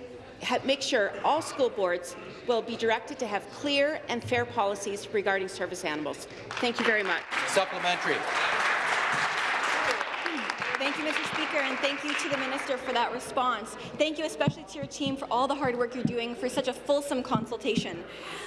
make sure all school boards will be directed to have clear and fair policies regarding service animals. Thank you very much. Supplementary. Thank you, Mr. Speaker, and thank you to the Minister for that response. Thank you especially to your team for all the hard work you're doing for such a fulsome consultation.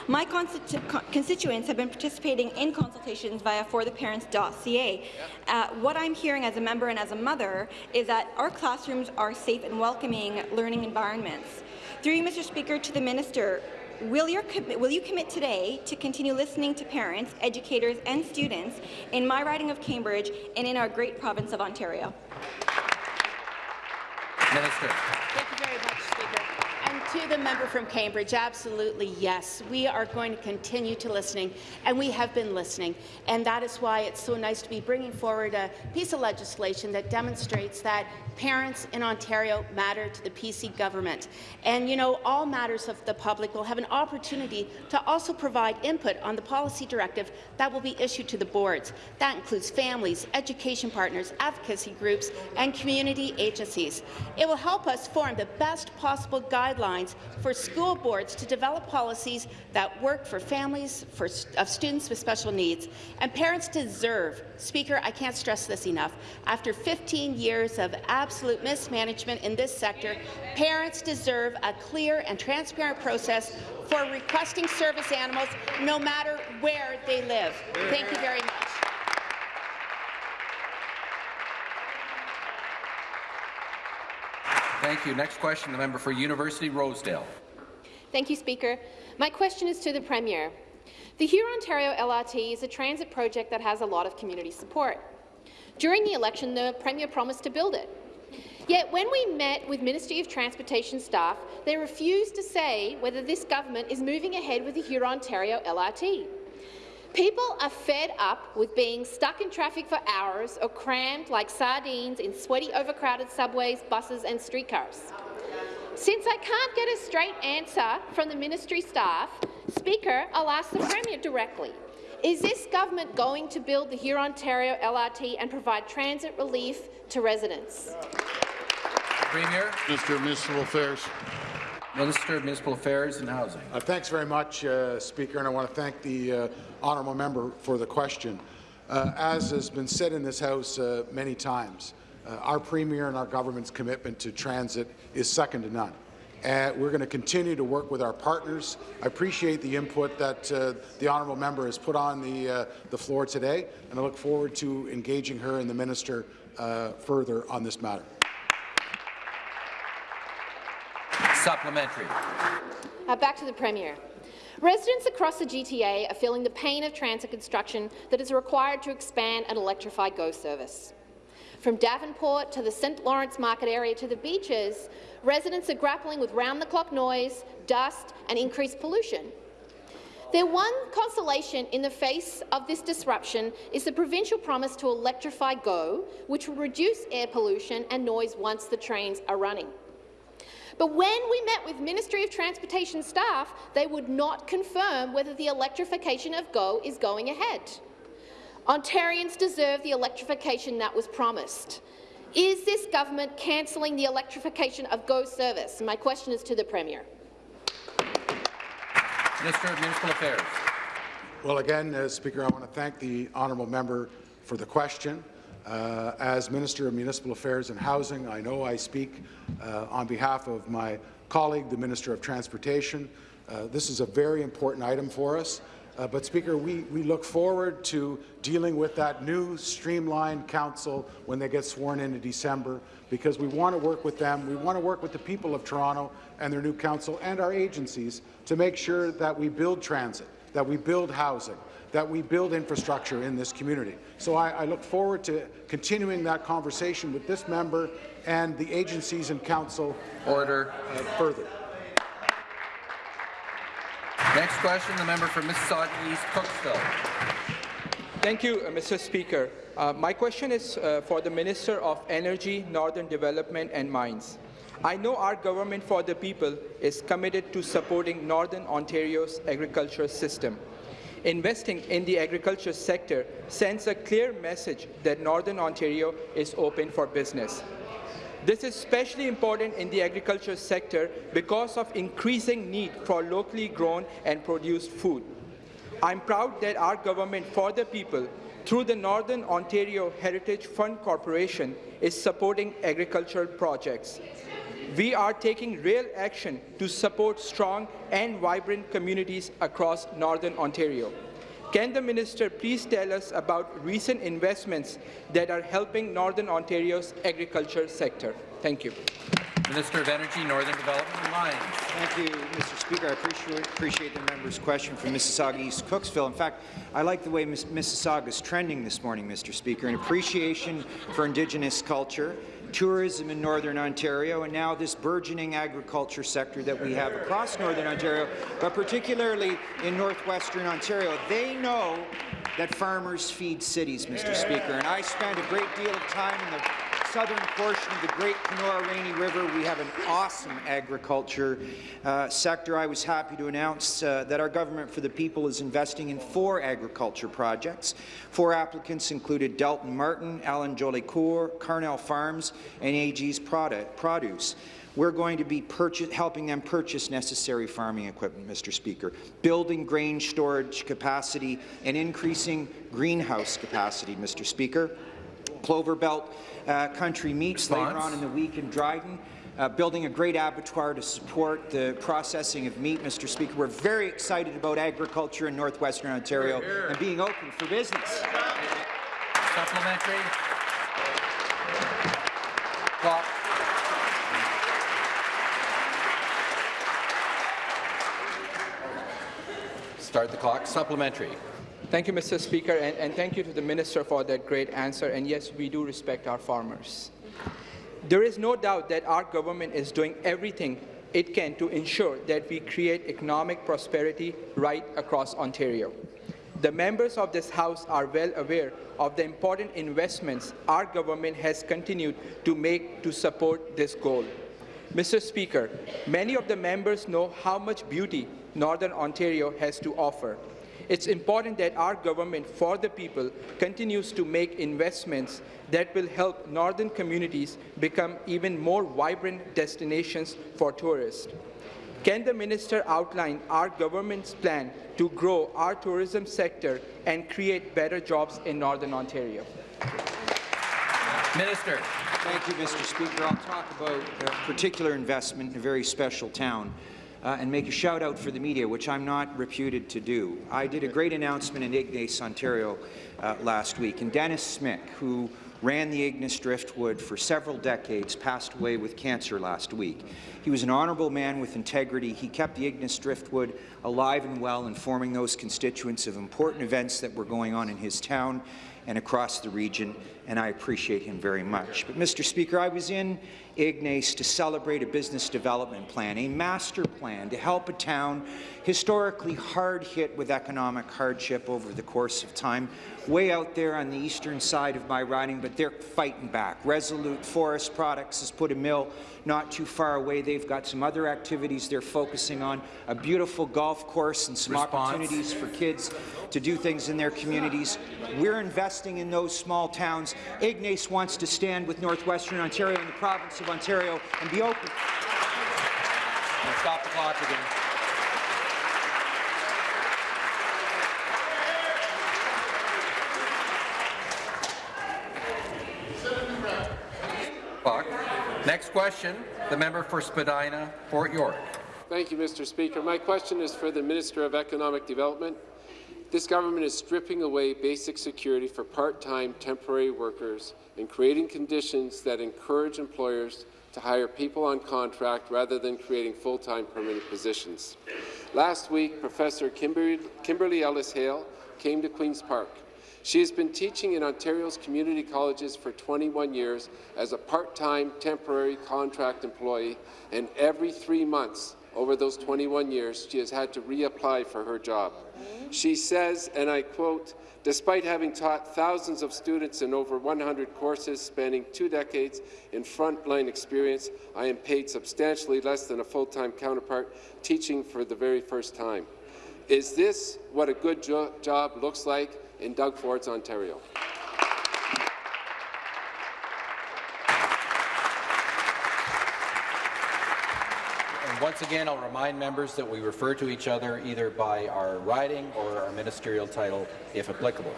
My constitu con constituents have been participating in consultations via fortheparents.ca. Uh, what I'm hearing as a member and as a mother is that our classrooms are safe and welcoming learning environments. Through you, Mr. Speaker, to the Minister, Will, your, will, you commit today to continue listening to parents, educators and students in my riding of Cambridge and in our great province of Ontario? Minister. Thank you very much, Speaker. And to the member from Cambridge, absolutely yes. We are going to continue to listening, and we have been listening. And that is why it's so nice to be bringing forward a piece of legislation that demonstrates that parents in Ontario matter to the PC government. And, you know, all matters of the public will have an opportunity to also provide input on the policy directive that will be issued to the boards. That includes families, education partners, advocacy groups, and community agencies. It will help us form the best possible guidelines for school boards to develop policies that work for families for, of students with special needs. And parents deserve, Speaker, I can't stress this enough, after 15 years of absolute mismanagement in this sector, parents deserve a clear and transparent process for requesting service animals no matter where they live. Thank you very much. Thank you. Next question, the member for University Rosedale. Thank you, Speaker. My question is to the Premier. The Huron-Ontario LRT is a transit project that has a lot of community support. During the election, the Premier promised to build it. Yet when we met with Ministry of Transportation staff, they refused to say whether this government is moving ahead with the Huron-Ontario LRT. People are fed up with being stuck in traffic for hours or crammed like sardines in sweaty, overcrowded subways, buses and streetcars. Since I can't get a straight answer from the ministry staff, Speaker, I'll ask the Premier directly. Is this government going to build the Huron-Ontario LRT and provide transit relief to residents? Premier. Minister of Municipal Affairs. Minister of Municipal Affairs and Housing. Uh, thanks very much, uh, Speaker, and I want to thank the uh, honourable member for the question. Uh, as has been said in this House uh, many times, uh, our Premier and our government's commitment to transit is second to none. We're going to continue to work with our partners. I appreciate the input that the honourable member has put on the, the floor today, and I look forward to engaging her and the minister further on this matter. Supplementary. Uh, back to the Premier. Residents across the GTA are feeling the pain of transit construction that is required to expand an electrified GO service. From Davenport to the St Lawrence Market area to the beaches, residents are grappling with round-the-clock noise, dust and increased pollution. Their one consolation in the face of this disruption is the provincial promise to electrify GO, which will reduce air pollution and noise once the trains are running. But when we met with Ministry of Transportation staff, they would not confirm whether the electrification of GO is going ahead. Ontarians deserve the electrification that was promised. Is this government cancelling the electrification of GO service? My question is to the Premier. Minister of Municipal Affairs. Well, again, uh, Speaker, I want to thank the honourable member for the question. Uh, as Minister of Municipal Affairs and Housing, I know I speak uh, on behalf of my colleague, the Minister of Transportation. Uh, this is a very important item for us. Uh, but, Speaker, we, we look forward to dealing with that new streamlined council when they get sworn in in December, because we want to work with them. We want to work with the people of Toronto and their new council and our agencies to make sure that we build transit, that we build housing, that we build infrastructure in this community. So I, I, look forward to continuing that conversation with this member and the agencies and council Order. Uh, further. Next question, the member for Mississauga East, Cooksville. Thank you, uh, Mr. Speaker. Uh, my question is uh, for the Minister of Energy, Northern Development and Mines. I know our government for the people is committed to supporting Northern Ontario's agriculture system. Investing in the agriculture sector sends a clear message that Northern Ontario is open for business. This is especially important in the agriculture sector because of increasing need for locally grown and produced food. I'm proud that our government for the people, through the Northern Ontario Heritage Fund Corporation, is supporting agricultural projects. We are taking real action to support strong and vibrant communities across Northern Ontario. Can the minister please tell us about recent investments that are helping Northern Ontario's agriculture sector? Thank you. Minister of Energy, Northern Development and Mines. Thank you, Mr. Speaker. I appreciate, appreciate the member's question from Mississauga East Cooksville. In fact, I like the way Miss, Mississauga is trending this morning, Mr. Speaker, an appreciation for Indigenous culture, tourism in Northern Ontario, and now this burgeoning agriculture sector that we have across Northern Ontario, but particularly in Northwestern Ontario. They know that farmers feed cities, Mr. Speaker, and I spent a great deal of time in the southern portion of the Great Kenora Rainy River, we have an awesome agriculture uh, sector. I was happy to announce uh, that our Government for the People is investing in four agriculture projects. Four applicants included Dalton Martin, Alan Jolicoeur, Carnell Farms, and AG's Produce we're going to be helping them purchase necessary farming equipment, Mr. Speaker, building grain storage capacity and increasing greenhouse capacity, Mr. Speaker. Clover Belt uh, Country Meats Response. later on in the week in Dryden. Uh, building a great abattoir to support the processing of meat, Mr. Speaker. We're very excited about agriculture in northwestern Ontario here, here. and being open for business. Supplementary. Clock. Start the clock. Supplementary. Thank you, Mr. Speaker, and, and, thank you to the Minister for that great answer. And yes, we do respect our farmers. There is no doubt that our government is doing everything it can to ensure that we create economic prosperity right across Ontario. The members of this House are well aware of the important investments our government has continued to make to support this goal. Mr. Speaker, many of the members know how much beauty Northern Ontario has to offer. It's important that our government for the people continues to make investments that will help northern communities become even more vibrant destinations for tourists. Can the minister outline our government's plan to grow our tourism sector and create better jobs in Northern Ontario? Minister. Thank you, Mr. Speaker. I'll talk about a particular investment in a very special town uh, and make a shout out for the media, which I'm not reputed to do. I did a great announcement in Ignace, Ontario uh, last week, and Dennis Smick, who ran the Ignace Driftwood for several decades, passed away with cancer last week. He was an honourable man with integrity. He kept the Ignace Driftwood alive and well, informing those constituents of important events that were going on in his town and across the region, and I appreciate him very much. But, Mr. Speaker, I was in Ignace to celebrate a business development plan, a master plan to help a town historically hard hit with economic hardship over the course of time, way out there on the eastern side of my riding, but they're fighting back. Resolute Forest Products has put a mill not too far away. They've got some other activities they're focusing on, a beautiful golf course and some Response. opportunities for kids to do things in their communities. We're investing in those small towns. Ignace wants to stand with Northwestern Ontario and the province of Ontario and be open. stop the clock again. Clock. Next question, the member for Spadina, Fort York. Thank you, Mr. Speaker. My question is for the Minister of Economic Development. This government is stripping away basic security for part-time temporary workers and creating conditions that encourage employers to hire people on contract rather than creating full-time permanent positions. Last week, Professor Kimberly, Ellis-Hale came to Queen's Park. She has been teaching in Ontario's community colleges for 21 years as a part-time temporary contract employee, and every three months over those 21 years, she has had to reapply for her job. She says, and I quote, Despite having taught thousands of students in over 100 courses spanning two decades in frontline experience, I am paid substantially less than a full-time counterpart teaching for the very first time. Is this what a good jo job looks like in Doug Ford's Ontario? And once again, I'll remind members that we refer to each other either by our riding or our ministerial title, if applicable.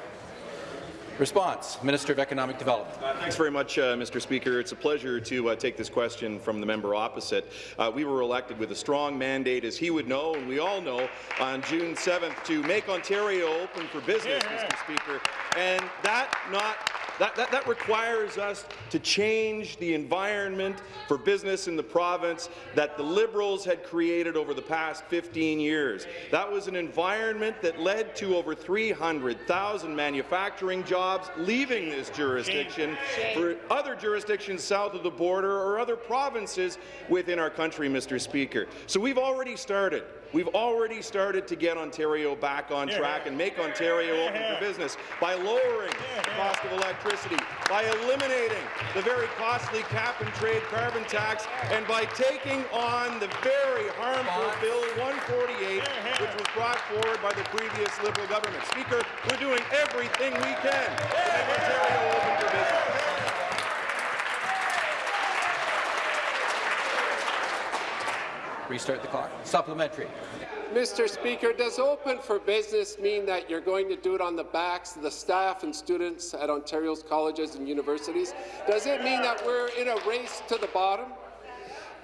Response, Minister of Economic Development. Uh, thanks very much, uh, Mr. Speaker. It's a pleasure to uh, take this question from the member opposite. Uh, we were elected with a strong mandate, as he would know, and we all know, on June 7th to make Ontario open for business, yeah. Mr. Speaker. And that not that, that, that, requires us to change the environment for business in the province that the Liberals had created over the past 15 years. That was an environment that led to over 300,000 manufacturing jobs leaving this jurisdiction for other jurisdictions south of the border or other provinces within our country, Mr. Speaker. So we've already started. We've already started to get Ontario back on track and make Ontario open for business by lowering the cost of electricity, by eliminating the very costly cap-and-trade carbon tax, and by taking on the very harmful Bill 148, which was brought forward by the previous Liberal government. Speaker, we're doing everything we can to make Ontario open for business. Restart the clock. Supplementary. Mr. Speaker, does open for business mean that you're going to do it on the backs of the staff and students at Ontario's colleges and universities? Does it mean that we're in a race to the bottom?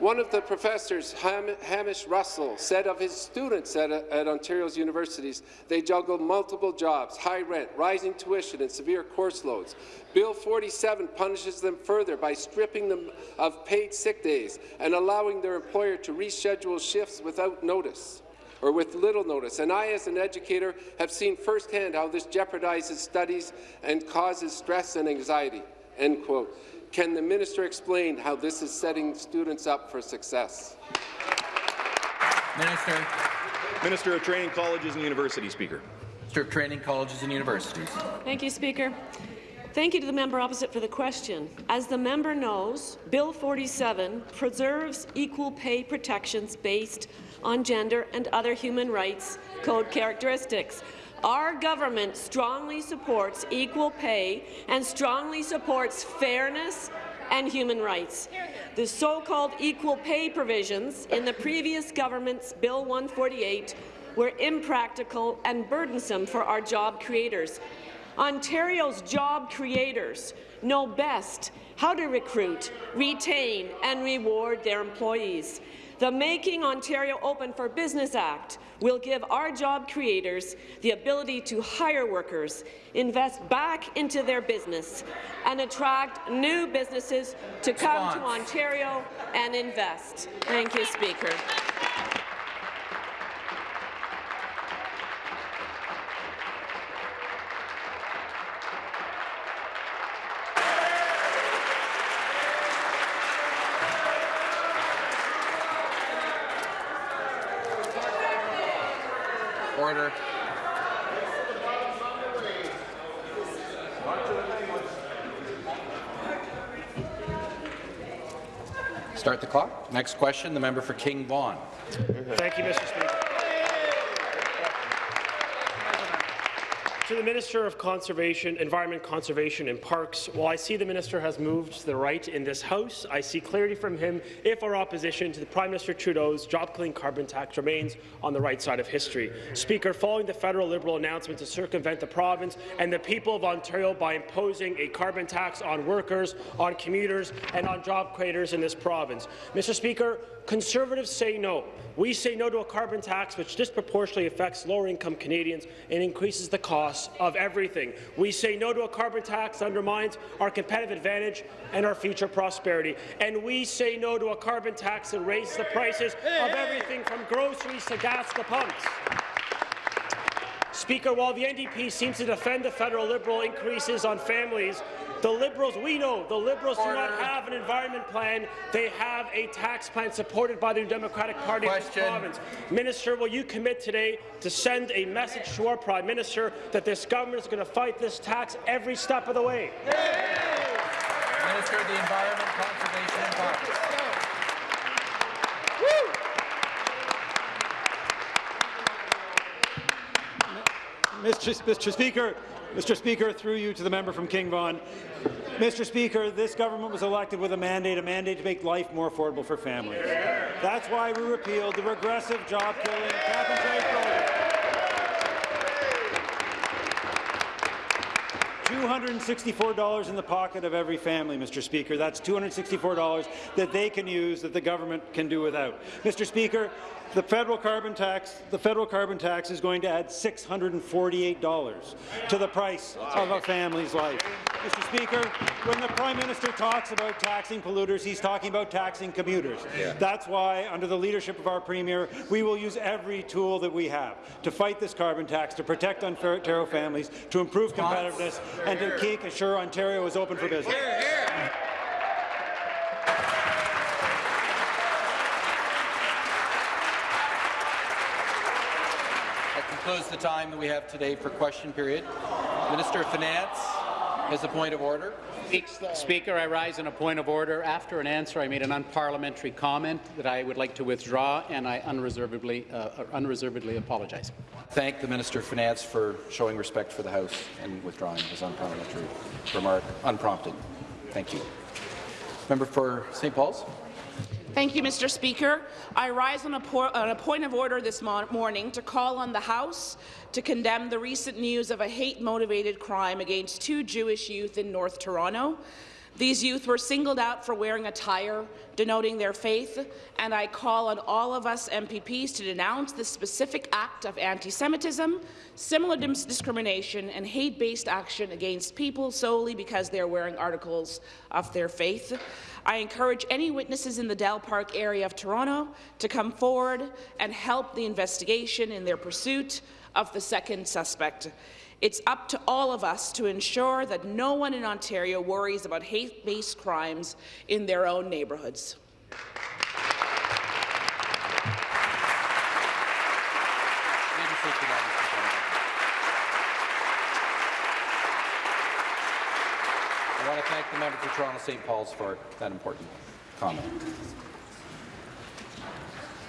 One of the professors, Ham Hamish Russell, said of his students at, at, Ontario's universities, they juggle multiple jobs, high rent, rising tuition, and severe course loads. Bill 47 punishes them further by stripping them of paid sick days and allowing their employer to reschedule shifts without notice or with little notice. And I, as an educator, have seen firsthand how this jeopardizes studies and causes stress and anxiety." End quote. Can the minister explain how this is setting students up for success? Minister. Minister of Training Colleges and Universities, Speaker. Minister of Training Colleges and Universities. Thank you, Speaker. Thank you to the member opposite for the question. As the member knows, Bill 47 preserves equal pay protections based on gender and other human rights code characteristics. Our government strongly supports equal pay and strongly supports fairness and human rights. The so-called equal pay provisions in the previous government's Bill 148 were impractical and burdensome for our job creators. Ontario's job creators know best how to recruit, retain and reward their employees. The Making Ontario Open for Business Act will give our job creators the ability to hire workers, invest back into their business, and attract new businesses to come to Ontario and invest. Thank you, Speaker. Start the clock. Next question, the member for King Vaughan. Thank you, Mr. Speaker. To the Minister of Conservation, Environment, Conservation and Parks, while I see the minister has moved to the right in this House, I see clarity from him if our opposition to the Prime Minister Trudeau's job-killing carbon tax remains on the right side of history. Speaker, following the federal Liberal announcement to circumvent the province and the people of Ontario by imposing a carbon tax on workers, on commuters and on job creators in this province. Mr. Speaker, Conservatives say no. We say no to a carbon tax which disproportionately affects lower-income Canadians and increases the cost of everything. We say no to a carbon tax that undermines our competitive advantage and our future prosperity. And we say no to a carbon tax that raises the prices of everything from groceries to gas to pumps. Speaker, while the NDP seems to defend the federal Liberal increases on families, the Liberals, we know, the Liberals do not have an environment plan. They have a tax plan supported by the New Democratic Party of this province. Minister, will you commit today to send a message to our Prime Minister that this government is going to fight this tax every step of the way? Minister of the Environment, Conservation and Parks. Mr. Mr. Speaker, Mr. Speaker, through you to the member from King Vaughan. Mr. Speaker, this government was elected with a mandate, a mandate to make life more affordable for families. That's why we repealed the regressive, job-killing cap-and-trade program. $264 in the pocket of every family, Mr. Speaker. That's $264 that they can use that the government can do without. Mr. Speaker, the federal carbon tax, the federal carbon tax is going to add $648 to the price of a family's life. Mr. Speaker, when the Prime Minister talks about taxing polluters, he's talking about taxing commuters. Yeah. That's why, under the leadership of our Premier, we will use every tool that we have to fight this carbon tax, to protect Ontario families, to improve competitiveness, and to keep assure Ontario is open for business. That concludes the time that we have today for question period. Minister of Finance has a point of order. Speaker, I rise in a point of order. After an answer, I made an unparliamentary comment that I would like to withdraw, and I unreservedly, uh, unreservedly apologize. Thank the Minister of Finance for showing respect for the House and withdrawing his unparliamentary remark unprompted. Thank you. Member for St. Paul's. Thank you, Mr. Speaker. I rise on a, on a point of order this mo morning to call on the House to condemn the recent news of a hate-motivated crime against two Jewish youth in North Toronto. These youth were singled out for wearing attire denoting their faith, and I call on all of us MPPs to denounce this specific act of anti-Semitism, similar dis discrimination, and hate-based action against people solely because they are wearing articles of their faith. I encourage any witnesses in the Dell Park area of Toronto to come forward and help the investigation in their pursuit of the second suspect. It's up to all of us to ensure that no one in Ontario worries about hate-based crimes in their own neighbourhoods. I want to thank the member for Toronto St. Paul's for that important comment.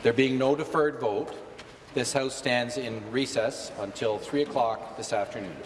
There being no deferred vote, this House stands in recess until 3 o'clock this afternoon.